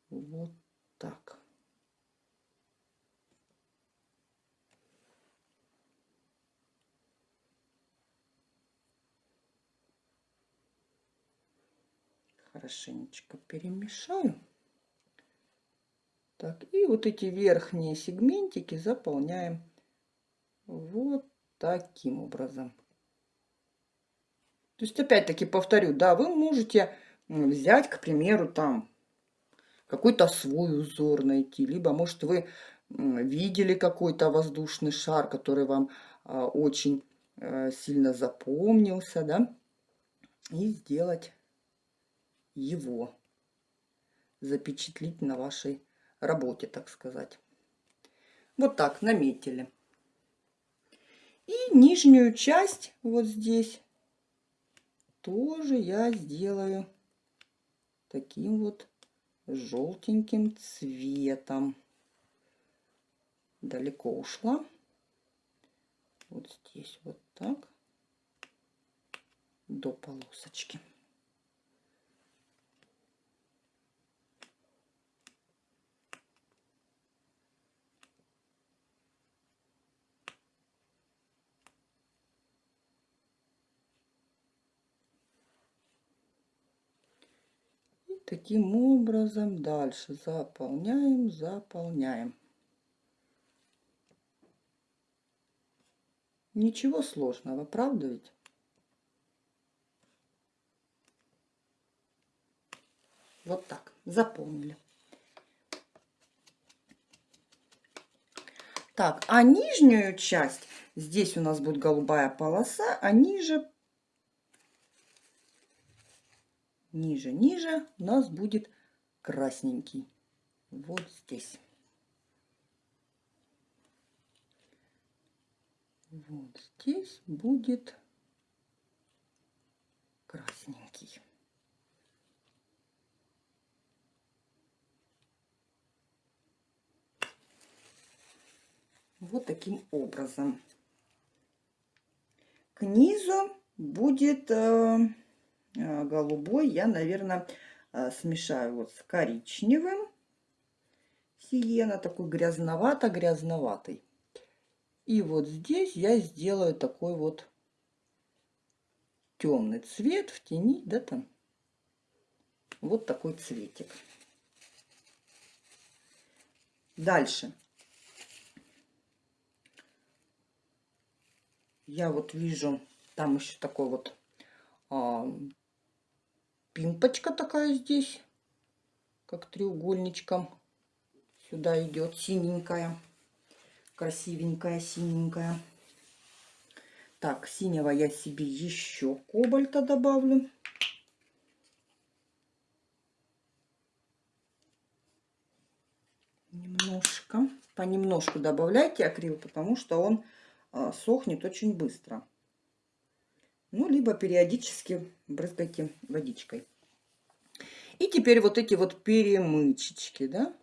Вот так. хорошенечко перемешаю. Так, и вот эти верхние сегментики заполняем вот таким образом. То есть, опять-таки, повторю, да, вы можете взять, к примеру, там какой-то свой узор найти, либо, может, вы видели какой-то воздушный шар, который вам а, очень э, сильно запомнился, да, и сделать его запечатлить на вашей работе, так сказать. Вот так наметили. И нижнюю часть вот здесь тоже я сделаю таким вот желтеньким цветом. Далеко ушла. Вот здесь вот так до полосочки. Таким образом дальше заполняем, заполняем. Ничего сложного, правда ведь? Вот так, заполнили. Так, а нижнюю часть, здесь у нас будет голубая полоса, а ниже ниже, ниже у нас будет красненький. Вот здесь. Вот здесь будет красненький. Вот таким образом. К низу будет э, голубой я, наверное, э, смешаю вот с коричневым. Сиена такой грязновато-грязноватый. И вот здесь я сделаю такой вот темный цвет в тени, да там. Вот такой цветик. Дальше. Я вот вижу, там еще такой вот пимпочка такая здесь. как треугольничком сюда идет синенькая, красивенькая, синенькая. Так, синего я себе еще кобальта добавлю. Немножко, понемножку добавляйте акрил, потому что он а, сохнет очень быстро. Ну, либо периодически брызгайте водичкой. И теперь вот эти вот перемычечки, да,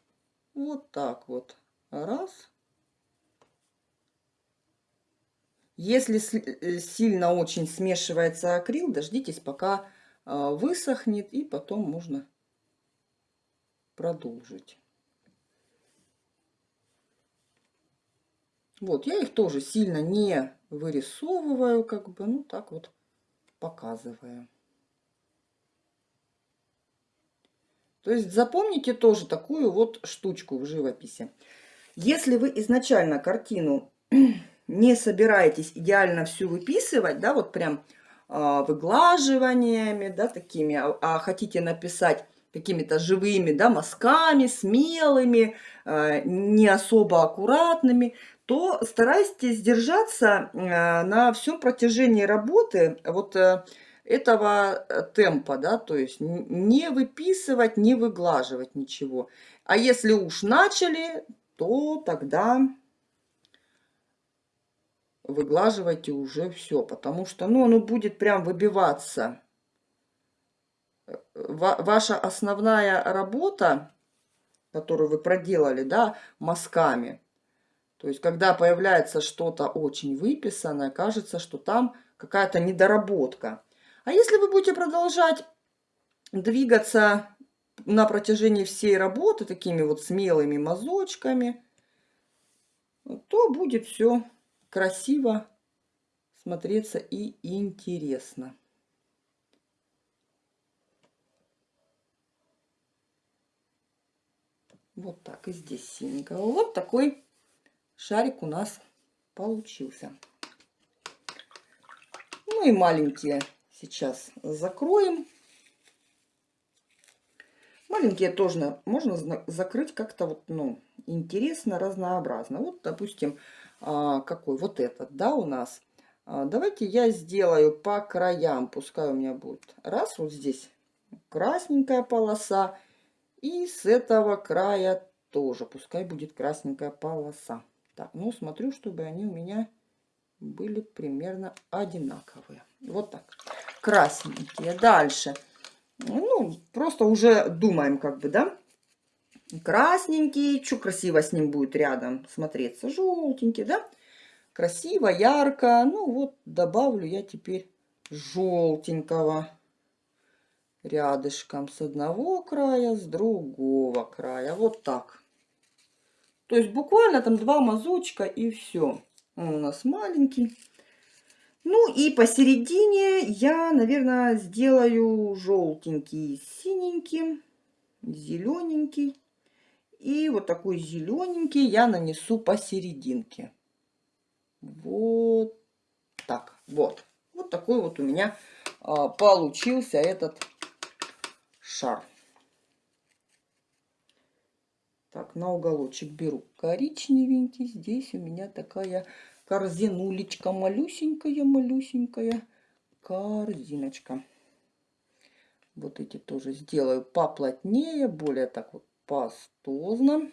вот так вот, раз. Если э, сильно очень смешивается акрил, дождитесь, пока а, высохнет, и потом можно продолжить. Вот, я их тоже сильно не вырисовываю, как бы, ну так вот показываю. То есть запомните тоже такую вот штучку в живописи. Если вы изначально картину (clears throat) не собираетесь идеально всю выписывать, да, вот прям э, выглаживаниями, да, такими, а, а хотите написать какими-то живыми, да, мазками, смелыми, э, не особо аккуратными, то старайтесь держаться э, на всем протяжении работы вот э, этого темпа, да, то есть не выписывать, не выглаживать ничего. А если уж начали, то тогда выглаживайте уже все, потому что, ну, оно будет прям выбиваться. Ваша основная работа, которую вы проделали, да, мазками – то есть, когда появляется что-то очень выписанное, кажется, что там какая-то недоработка. А если вы будете продолжать двигаться на протяжении всей работы такими вот смелыми мазочками, то будет все красиво смотреться и интересно. Вот так и здесь синенького. Вот такой шарик у нас получился. Ну и маленькие сейчас закроем. Маленькие тоже можно закрыть как-то вот, ну, интересно, разнообразно. Вот, допустим, а, какой вот этот, да, у нас. А, давайте я сделаю по краям, пускай у меня будет раз, вот здесь красненькая полоса. И с этого края тоже, пускай будет красненькая полоса. Так, ну смотрю, чтобы они у меня были примерно одинаковые. Вот так. Красненькие. Дальше. Ну, просто уже думаем, как бы, да? Красненький. Что красиво с ним будет рядом смотреться? Желтенький, да? Красиво, ярко. Ну, вот добавлю я теперь желтенького рядышком с одного края, с другого края. Вот так. То есть буквально там два мазочка и все. Он у нас маленький. Ну и посередине я, наверное, сделаю желтенький, синенький, зелененький. И вот такой зелененький я нанесу посерединке. Вот так, вот. Вот такой вот у меня а, получился этот шар. Так, на уголочек беру коричневенький. Здесь у меня такая корзинулечка малюсенькая, малюсенькая корзиночка. Вот эти тоже сделаю поплотнее, более так вот пастозно.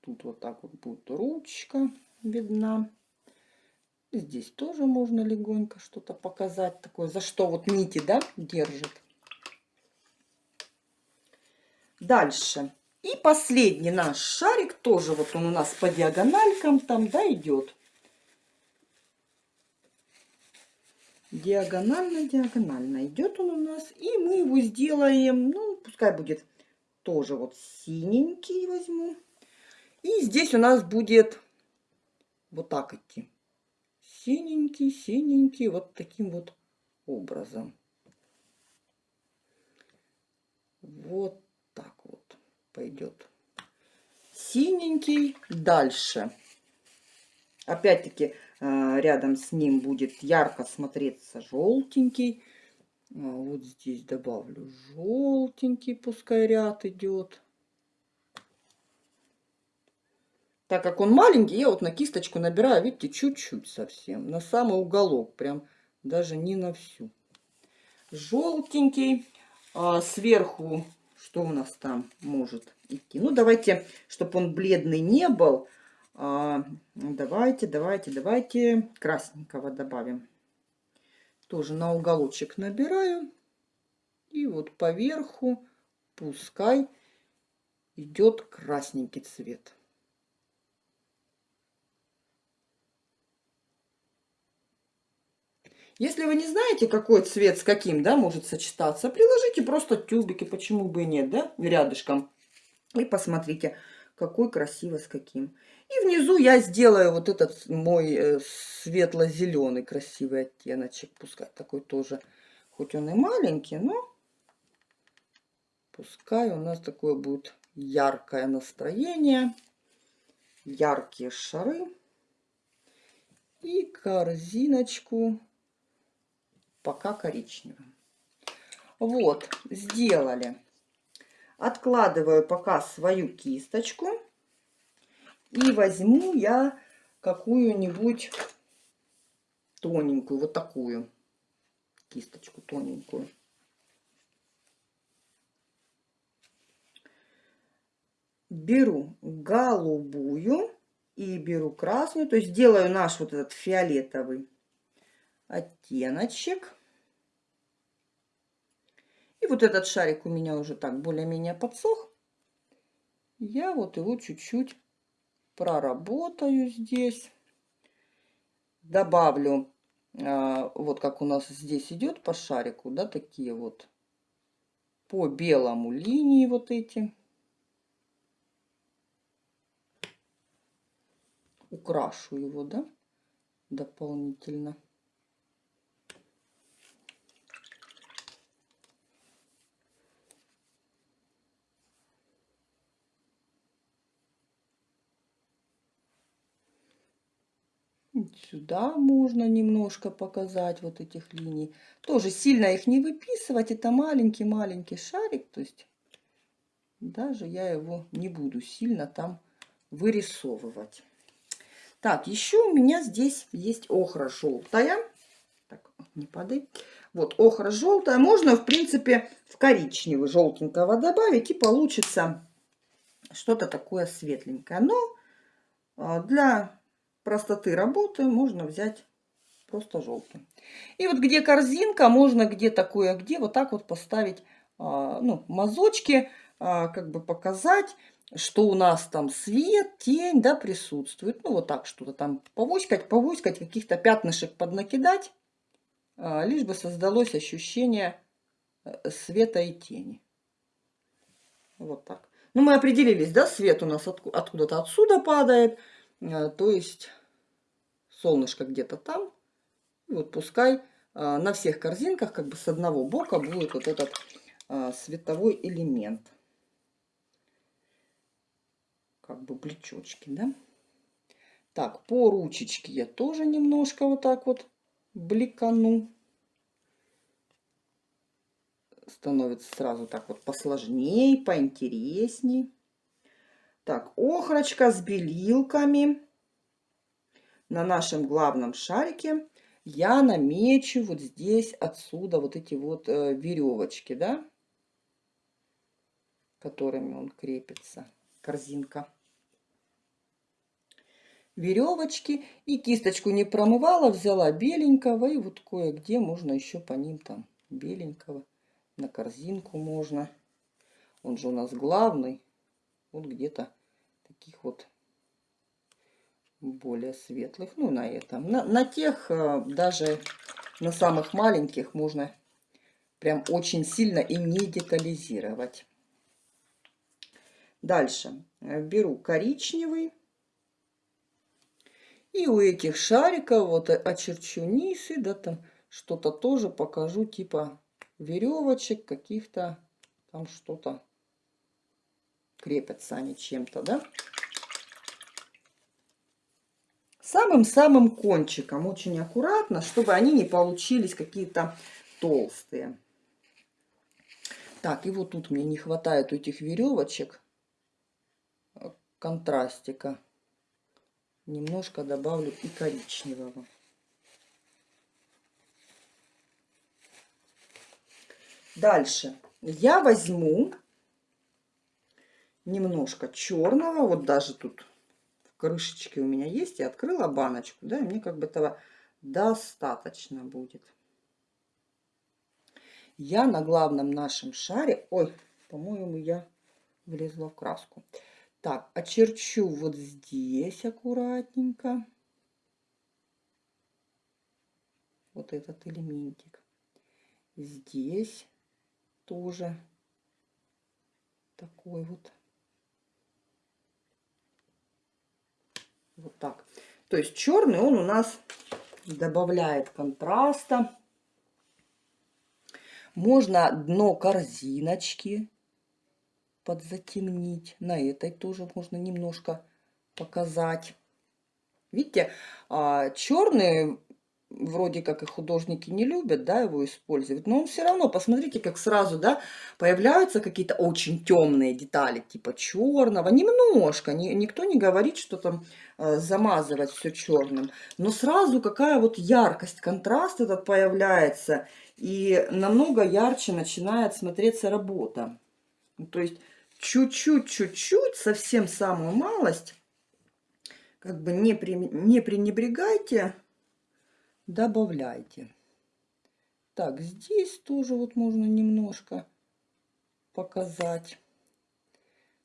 Тут вот так вот будет ручка видна. Здесь тоже можно легонько что-то показать такое, за что вот нити, да, держит. Дальше. И последний наш шарик, тоже вот он у нас по диагональкам там, да, идет. Диагонально, диагонально идет он у нас. И мы его сделаем, ну, пускай будет тоже вот синенький возьму. И здесь у нас будет вот так идти. Синенький, синенький, вот таким вот образом. Вот так вот пойдет. Синенький дальше. Опять-таки э, рядом с ним будет ярко смотреться желтенький. вот здесь добавлю желтенький, пускай ряд идет. Так как он маленький, я вот на кисточку набираю, видите, чуть-чуть совсем, на самый уголок, прям даже не на всю. Желтенький, а сверху, что у нас там может идти? Ну, давайте, чтобы он бледный не был, а, давайте, давайте, давайте красненького добавим. Тоже на уголочек набираю. И вот поверху пускай идет красненький цвет. Если вы не знаете, какой цвет с каким, да, может сочетаться, приложите просто тюбики, почему бы и нет, да, рядышком. И посмотрите, какой красиво с каким. И внизу я сделаю вот этот мой э, светло-зеленый красивый оттеночек. Пускай такой тоже, хоть он и маленький, но пускай у нас такое будет яркое настроение. Яркие шары. И корзиночку пока коричневым. Вот, сделали. Откладываю пока свою кисточку. И возьму я какую-нибудь тоненькую, вот такую кисточку тоненькую. Беру голубую и беру красную, то есть делаю наш вот этот фиолетовый оттеночек. И вот этот шарик у меня уже так более-менее подсох. Я вот его чуть-чуть проработаю здесь. Добавлю, а, вот как у нас здесь идет по шарику, да, такие вот по белому линии вот эти. Украшу его, да, дополнительно. Сюда можно немножко показать вот этих линий. Тоже сильно их не выписывать. Это маленький-маленький шарик. То есть даже я его не буду сильно там вырисовывать. Так, еще у меня здесь есть охра желтая. Так, не падай. Вот охра желтая. Можно, в принципе, в коричневый желтенького добавить. И получится что-то такое светленькое. Но а, для простоты работы можно взять просто желтый. И вот где корзинка, можно где такое, а где вот так вот поставить а, ну, мазочки, а, как бы показать, что у нас там свет, тень, да, присутствует. Ну, вот так что-то там повоськать, повоськать, каких-то пятнышек поднакидать, лишь бы создалось ощущение э, света и тени. Вот так. Ну, мы определились, да, свет у нас откуда-то отсюда падает, а, то есть солнышко где-то там. И вот пускай а, на всех корзинках как бы с одного бока будет вот этот а, световой элемент. Как бы плечочки, да? Так, по ручечке я тоже немножко вот так вот бликану. Становится сразу так вот посложнее, поинтересней. Так, охрочка с белилками. На нашем главном шарике я намечу вот здесь отсюда вот эти вот э, веревочки, да, которыми он крепится, корзинка. Веревочки и кисточку не промывала, взяла беленького и вот кое-где можно еще по ним там беленького на корзинку можно. Он же у нас главный вот где-то таких вот более светлых. Ну, на этом. На, на тех, э, даже на самых маленьких, можно прям очень сильно и не детализировать. Дальше беру коричневый. И у этих шариков вот очерчу низ и да там что-то тоже покажу типа веревочек каких-то там что-то крепятся они чем-то, да? Самым-самым кончиком, очень аккуратно, чтобы они не получились какие-то толстые. Так, и вот тут мне не хватает этих веревочек э, контрастика. Немножко добавлю и коричневого. Дальше я возьму немножко черного, вот даже тут в крышечке у меня есть, я открыла баночку, да, и мне как бы этого достаточно будет я на главном нашем шаре, ой, по-моему, я влезла в краску. Так, очерчу вот здесь аккуратненько. Вот этот элементик. Здесь тоже такой вот. Вот так. То есть черный он у нас добавляет контраста. Можно дно корзиночки подзатемнить. На этой тоже можно немножко показать. Видите, а, черный вроде как и художники не любят, да, его использовать, но он все равно, посмотрите, как сразу, да, появляются какие-то очень темные детали, типа черного, немножко, ни, никто не говорит, что там э, замазывать все черным, но сразу какая вот яркость, контраст этот появляется, и намного ярче начинает смотреться работа. То есть чуть-чуть, чуть-чуть, совсем самую малость, как бы не, при, не пренебрегайте, добавляйте. Так, здесь тоже вот можно немножко показать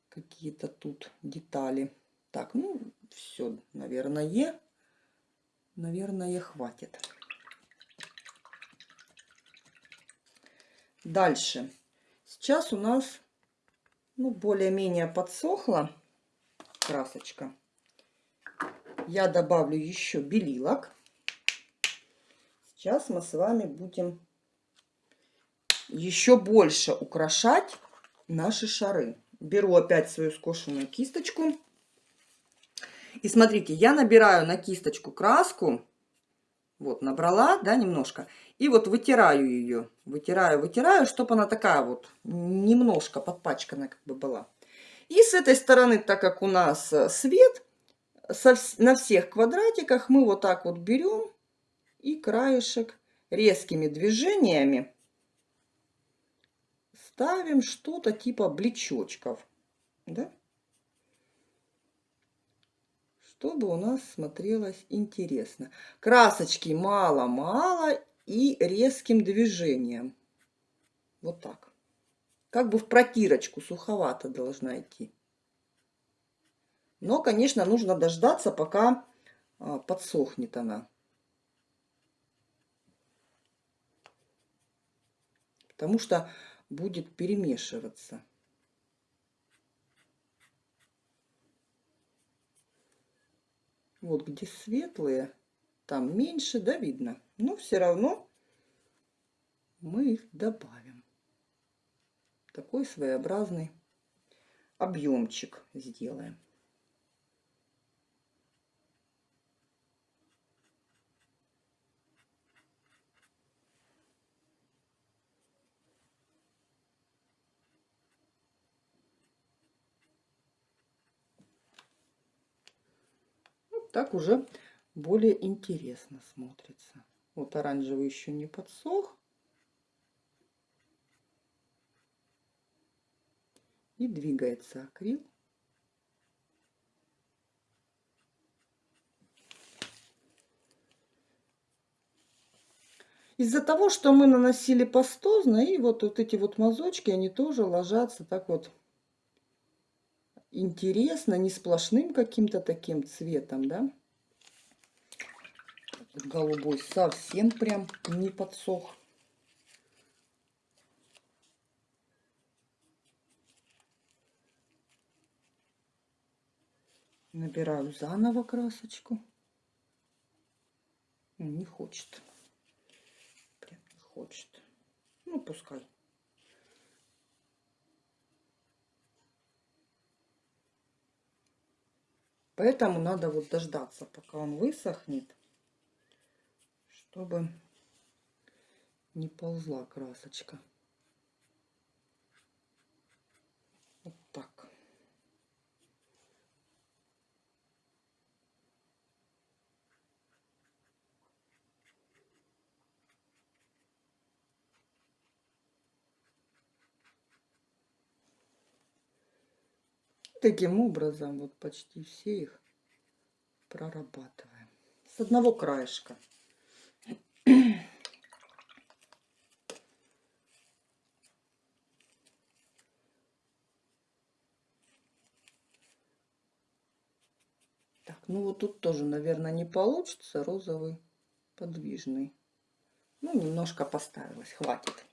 какие-то тут детали. Так, ну, все, наверное, наверное, хватит. Дальше. Сейчас у нас ну, более-менее подсохла красочка. Я добавлю еще белилок. Сейчас мы с вами будем еще больше украшать наши шары. Беру опять свою скошенную кисточку. И смотрите, я набираю на кисточку краску. Вот, набрала, да, немножко. И вот вытираю ее. Вытираю, вытираю, чтобы она такая вот немножко подпачканная как бы была. И с этой стороны, так как у нас э, свет, на всех квадратиках мы вот так вот берем и краешек резкими движениями ставим что-то типа блечочков, да? чтобы у нас смотрелось интересно. Красочки мало-мало и резким движением. Вот так. Как бы в протирочку суховато должна идти. Но, конечно, нужно дождаться, пока а, подсохнет она. Потому что будет перемешиваться. Вот где светлые, там меньше, да, видно. Но все равно мы их добавим. Такой своеобразный объемчик сделаем. Так уже более интересно смотрится. Вот оранжевый еще не подсох. И двигается акрил. Из-за того, что мы наносили пастозно, и вот, вот эти вот мазочки, они тоже ложатся так вот интересно, не сплошным каким-то таким цветом, да. Голубой совсем прям не подсох. Набираю заново красочку. Не хочет. Прям не хочет. Ну, пускай. Поэтому надо вот дождаться, пока он высохнет, чтобы не ползла красочка. Таким образом вот почти все их прорабатываем. С одного краешка. (clears throat) Так, ну вот тут тоже, наверное, не получится розовый подвижный. Ну, немножко поставилась, хватит.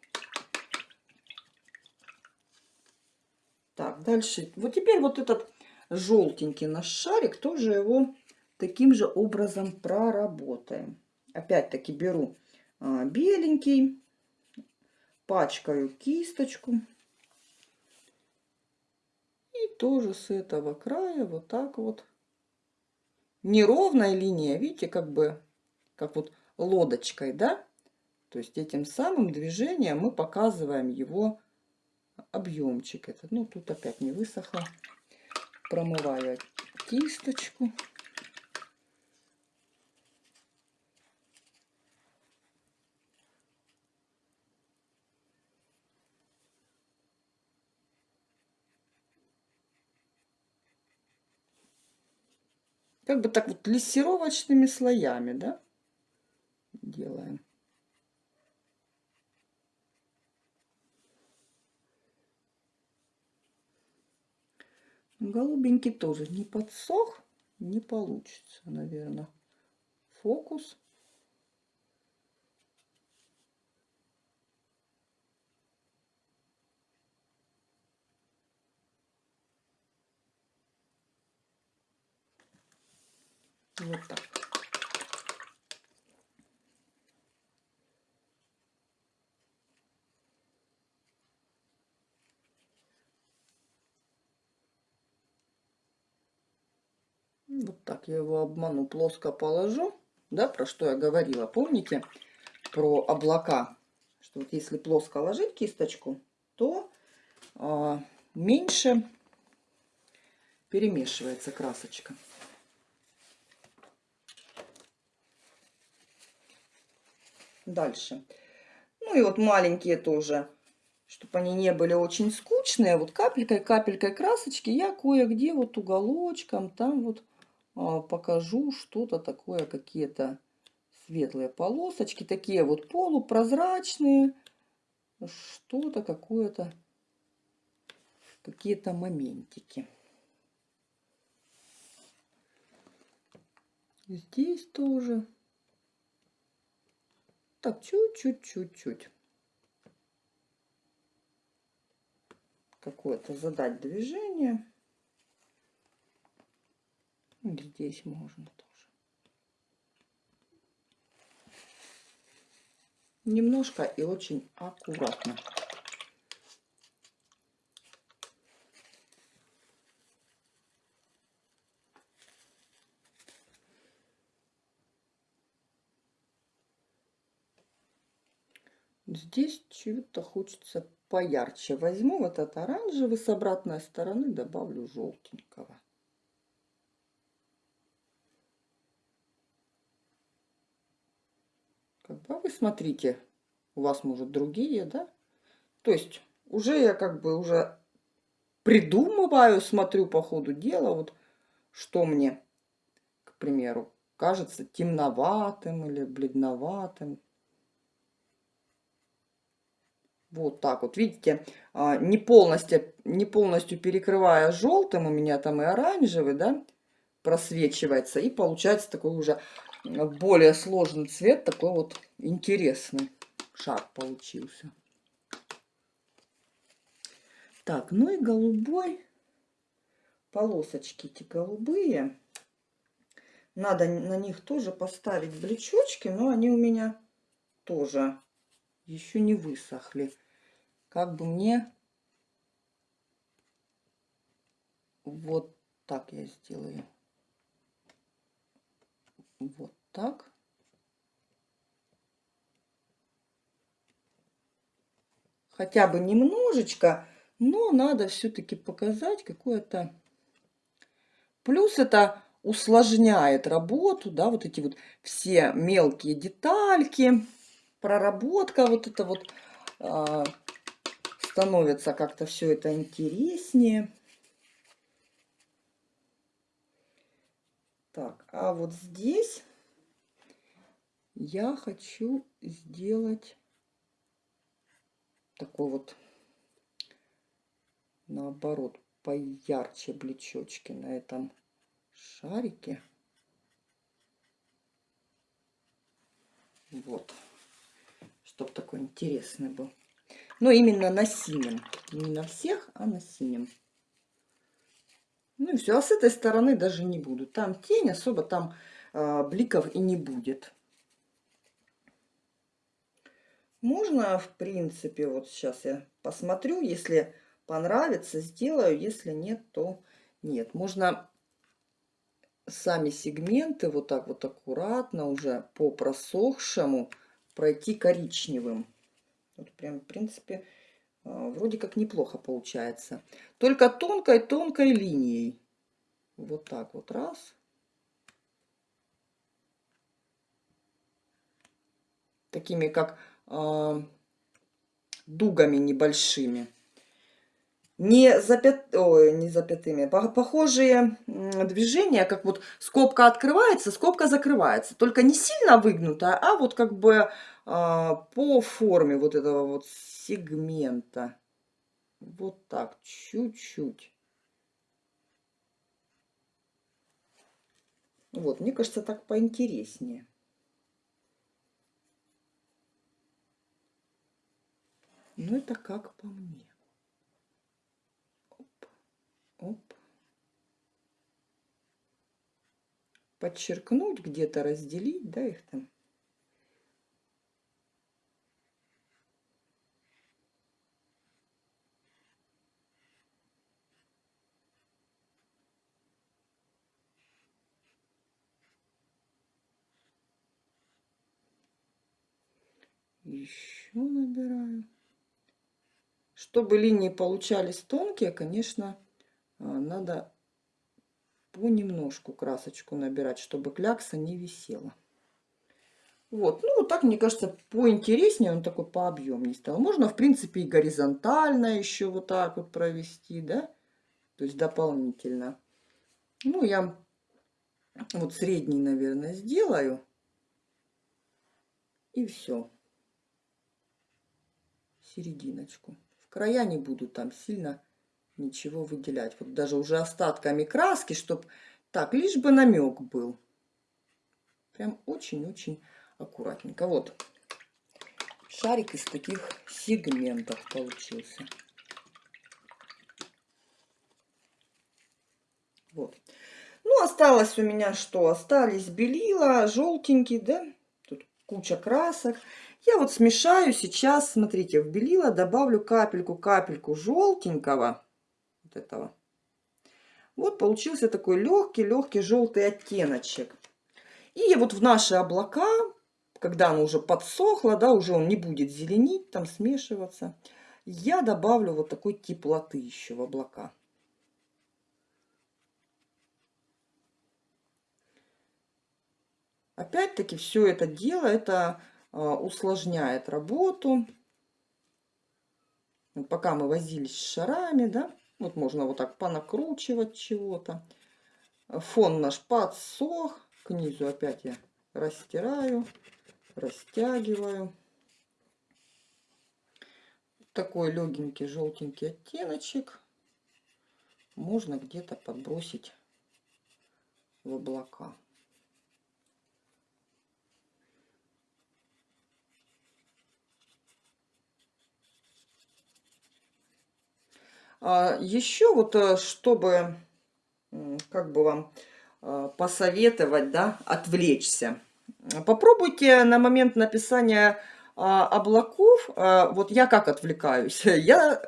Так, дальше. Вот теперь вот этот желтенький наш шарик, тоже его таким же образом проработаем. Опять-таки беру а, беленький, пачкаю кисточку. И тоже с этого края вот так вот. Неровная линия, видите, как бы, как вот лодочкой, да? То есть этим самым движением мы показываем его объемчик этот. Ну, тут опять не высохло. Промываю кисточку. Как бы так вот лессировочными слоями, да, делаем. Голубенький тоже не подсох, не получится, наверное. Фокус. Вот так. Вот так я его обману, плоско положу. Да, про что я говорила, помните? Про облака. Что вот если плоско ложить кисточку, то а, меньше перемешивается красочка. Дальше. Ну и вот маленькие тоже, чтобы они не были очень скучные. Вот капелькой-капелькой красочки я кое-где вот уголочком там вот покажу что-то такое, какие-то светлые полосочки, такие вот полупрозрачные, что-то какое-то, какие-то моментики. Здесь тоже. Так, чуть-чуть, чуть-чуть. Какое-то задать движение. Здесь можно тоже. Немножко и очень аккуратно. Здесь чего-то хочется поярче. Возьму вот этот оранжевый с обратной стороны, добавлю желтенького. Как бы, а вы смотрите, у вас, может, другие, да? То есть уже я как бы уже придумываю, смотрю по ходу дела, вот что мне, к примеру, кажется темноватым или бледноватым. Вот так вот, видите, а, не полностью, не полностью перекрывая желтым, у меня там и оранжевый, да, просвечивается. И получается такой уже более сложный цвет, такой вот интересный шар получился. Так, ну и голубой, полосочки эти голубые. Надо на них тоже поставить блечочки, но они у меня тоже еще не высохли. Как бы мне вот так я сделаю вот так. Хотя бы немножечко, но надо все-таки показать какое-то... Плюс это усложняет работу, да, вот эти вот все мелкие детальки, проработка вот это вот э, становится как-то все это интереснее. Так, а вот здесь я хочу сделать такой вот, наоборот, поярче блечочки на этом шарике. Вот. Чтоб такой интересный был. Но именно на синем. Не на всех, а на синем. Ну и все. А с этой стороны даже не буду. Там тень, особо там э, бликов и не будет. Можно, в принципе, вот сейчас я посмотрю, если понравится, сделаю, если нет, то нет. Можно сами сегменты вот так вот аккуратно уже по просохшему пройти коричневым. Вот прям, в принципе, а, вроде как неплохо получается. Только тонкой-тонкой линией. Вот так вот раз. Такими как дугами небольшими не, запят... Ой, не запятыми, похожие движения, как вот скобка открывается, скобка закрывается. Только не сильно выгнутая, а вот как бы а, по форме вот этого вот сегмента. Вот так, чуть-чуть. Вот, мне кажется, так поинтереснее. Ну, это как по мне. Оп. Подчеркнуть, где-то разделить, да, их там. Еще набираю. Чтобы линии получались тонкие, конечно, а, надо понемножку красочку набирать, чтобы клякса не висела. Вот, ну так, мне кажется, поинтереснее он такой пообъемнее стал. Можно, в принципе, и горизонтально еще вот так вот провести, да, то есть дополнительно. Ну, я вот средний, наверное, сделаю. И все. Серединочку. Края не буду там сильно ничего выделять. Вот даже уже остатками краски, чтобы так, лишь бы намек был. Прям очень-очень аккуратненько. Вот шарик из таких сегментов получился. Вот. Ну, осталось у меня что? Остались белила, желтенький, да? Тут куча красок. Я вот смешаю сейчас, смотрите, в белила добавлю капельку-капельку желтенького этого. Вот получился такой легкий-легкий желтый оттеночек. И вот в наши облака, когда оно уже подсохло, да, уже он не будет зеленить, там смешиваться, я добавлю вот такой теплоты еще в облака. Опять-таки все это дело, это усложняет работу. Пока мы возились с шарами, да, вот можно вот так понакручивать чего-то. Фон наш подсох. К низу опять я растираю, растягиваю. Такой легенький желтенький оттеночек. Можно где-то подбросить в облака. Еще вот, э, чтобы, как бы вам а, посоветовать, да, отвлечься. Попробуйте на момент написания а, облаков, вот я как отвлекаюсь, (laughs) я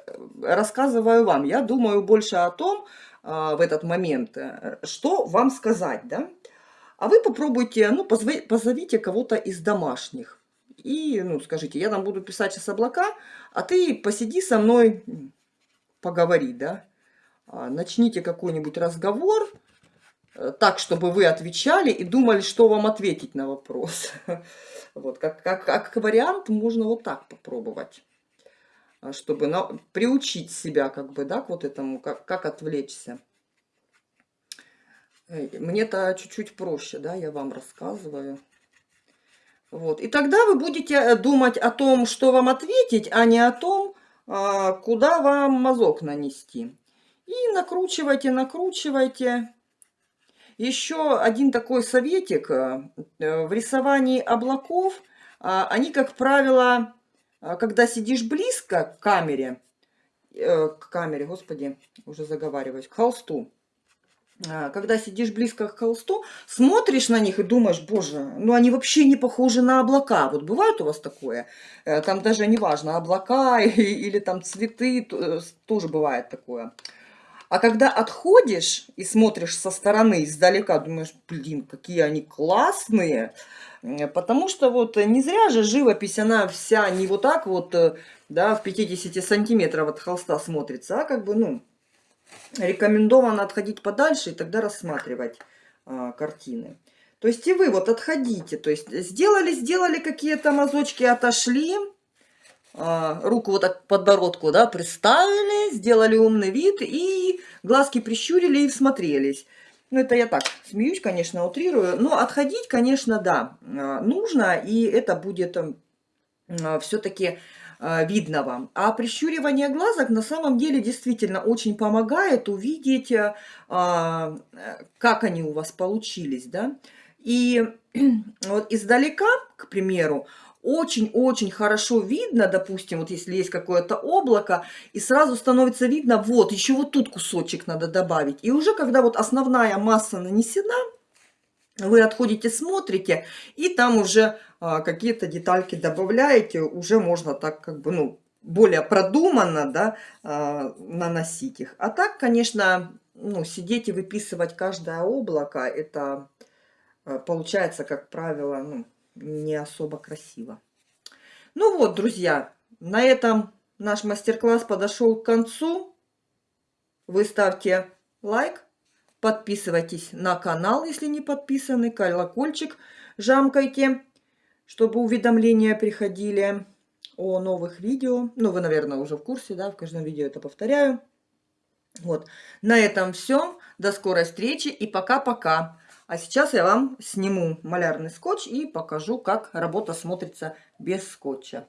рассказываю вам, я думаю больше о том в этот момент, э, что вам сказать, да, а вы попробуйте, ну, позовите кого-то из домашних. И, ну, скажите, я там буду писать сейчас облака, а ты посиди со мной поговорить, да, а, начните какой-нибудь разговор, э, так, чтобы вы отвечали и думали, что вам ответить на вопрос. (laughs) Вот, как, как, как вариант можно вот так попробовать, а, чтобы на, приучить себя, как бы, да, к вот этому, как, как отвлечься. Э, мне-то чуть-чуть проще, да, я вам рассказываю. Вот. И тогда вы будете э, думать о том, что вам ответить, а не о том, куда вам мазок нанести. И накручивайте, накручивайте. Еще один такой советик. Э, в рисовании облаков, а, они, как правило, а, когда сидишь близко к камере, к камере, господи, уже заговариваюсь, к холсту, а, когда сидишь близко к холсту, смотришь на них и думаешь, боже, ну они вообще не похожи на облака. Вот бывает у вас такое? Э, там даже не важно, облака (laughs) или там цветы, э, тоже бывает такое. А когда отходишь и смотришь со стороны, издалека, думаешь, блин, какие они классные. Потому что вот не зря же живопись, она вся не вот так вот, э, да, в 50 сантиметров от холста смотрится, а как бы, ну, рекомендовано отходить подальше и тогда рассматривать а, картины. То есть и вы вот отходите, то есть сделали, сделали какие-то мазочки, отошли, а, руку вот так подбородку, да, приставили, сделали умный вид и глазки прищурили и всмотрелись. Ну, это я так смеюсь, конечно, утрирую. Но отходить, конечно, да, а, нужно, и это будет а, все-таки видно вам. А прищуривание глазок на самом деле действительно очень помогает увидеть, э, как они у вас получились. Да? И (clears throat) вот издалека, к примеру, очень-очень хорошо видно, допустим, вот если есть какое-то облако, и сразу становится видно, вот, еще вот тут кусочек надо добавить. И уже когда вот основная масса нанесена, вы отходите, смотрите, и там уже а, какие-то детальки добавляете, уже можно так как бы, ну, более продуманно, да, а, наносить их. А так, конечно, ну, сидеть и выписывать каждое облако, это а, получается, как правило, ну, не особо красиво. Ну вот, друзья, на этом наш мастер-класс подошел к концу. Вы ставьте лайк, Подписывайтесь на канал, если не подписаны. Колокольчик жамкайте, чтобы уведомления приходили о новых видео. Ну, вы, наверное, уже в курсе, да, в каждом видео это повторяю. Вот. На этом все. До скорой встречи и пока-пока. А сейчас я вам сниму малярный скотч и покажу, как работа смотрится без скотча.